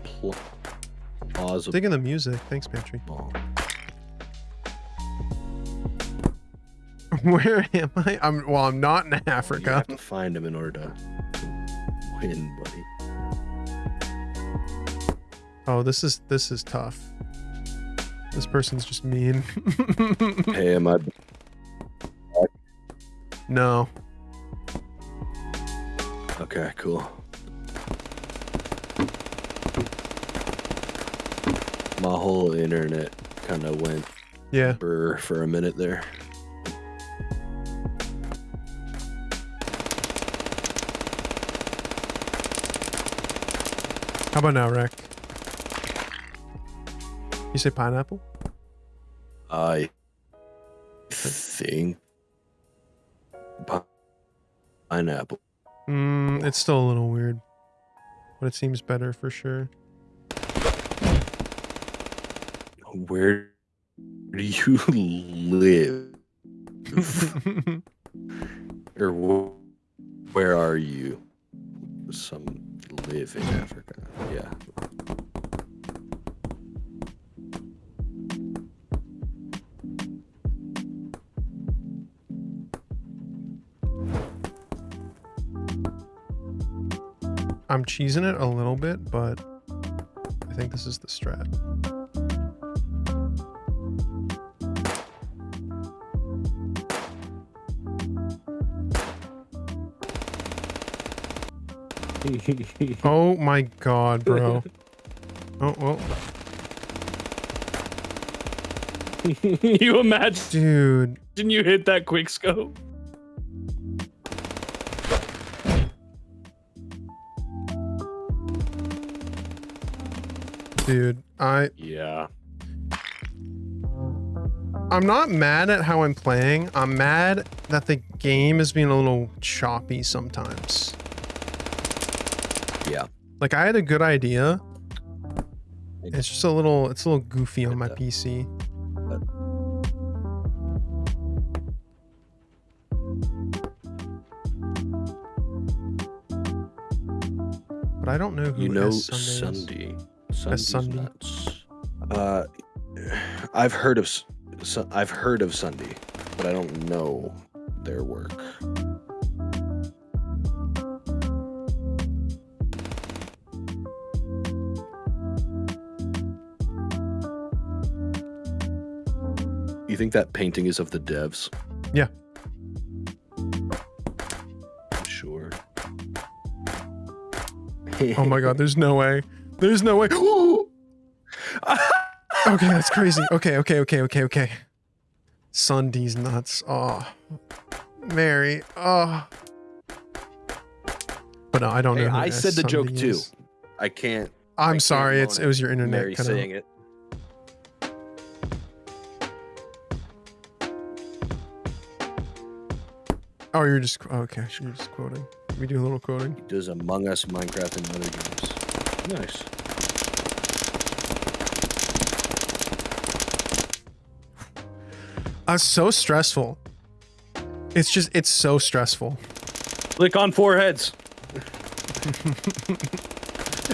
pl- plausible. Digging the music. Thanks, Pantry. Oh. Where am I? I'm well, I'm not in Africa. You have to find him in order to win, buddy. Oh, this is this is tough. This person's just mean. Hey, am I? no. Okay, cool. My whole internet kind of went Yeah. burr for a minute there. How about now, Rack? You say pineapple? I think pineapple. Mm, it's still a little weird. But it seems better for sure. Where do you live, or wh- where are you? Some live in Africa. Yeah. I'm cheesing it a little bit, but I think this is the strat. Oh my god, bro. Oh well, you imagine dude. Didn't you hit that quick scope? Dude, I Yeah. I'm not mad at how I'm playing. I'm mad that the game is being a little choppy sometimes. Yeah. Like I had a good idea. It's just a little it's a little goofy on my PC. But I don't know who You know. Sunday is. Sunday. S. Sunday's Sunday. nuts. Uh, I've heard of S- Su- I've heard of Sunday, but I don't know their work. You think that painting is of the devs? Yeah. Sure. Oh my god, there's no way. There's no way. okay, that's crazy. Okay, okay, okay, okay, okay. Sunday's nuts. Oh. Mary. Oh. But no, I don't Hey, know. who I S. said the joke Sunday too. I can't. I'm can't sorry. It's at it was your internet. Mary cut out. saying it. Oh, you're just oh, okay. You're just quoting. We do a little quoting. He does Among Us, Minecraft, and other games. Nice. Uh, so stressful. It's just it's so stressful. Click on foreheads.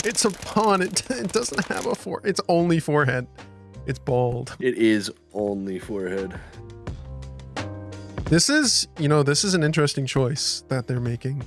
It's a pawn. It, it doesn't have a fore. It's only forehead. It's bald. It is only forehead. This is, you know, this is an interesting choice that they're making.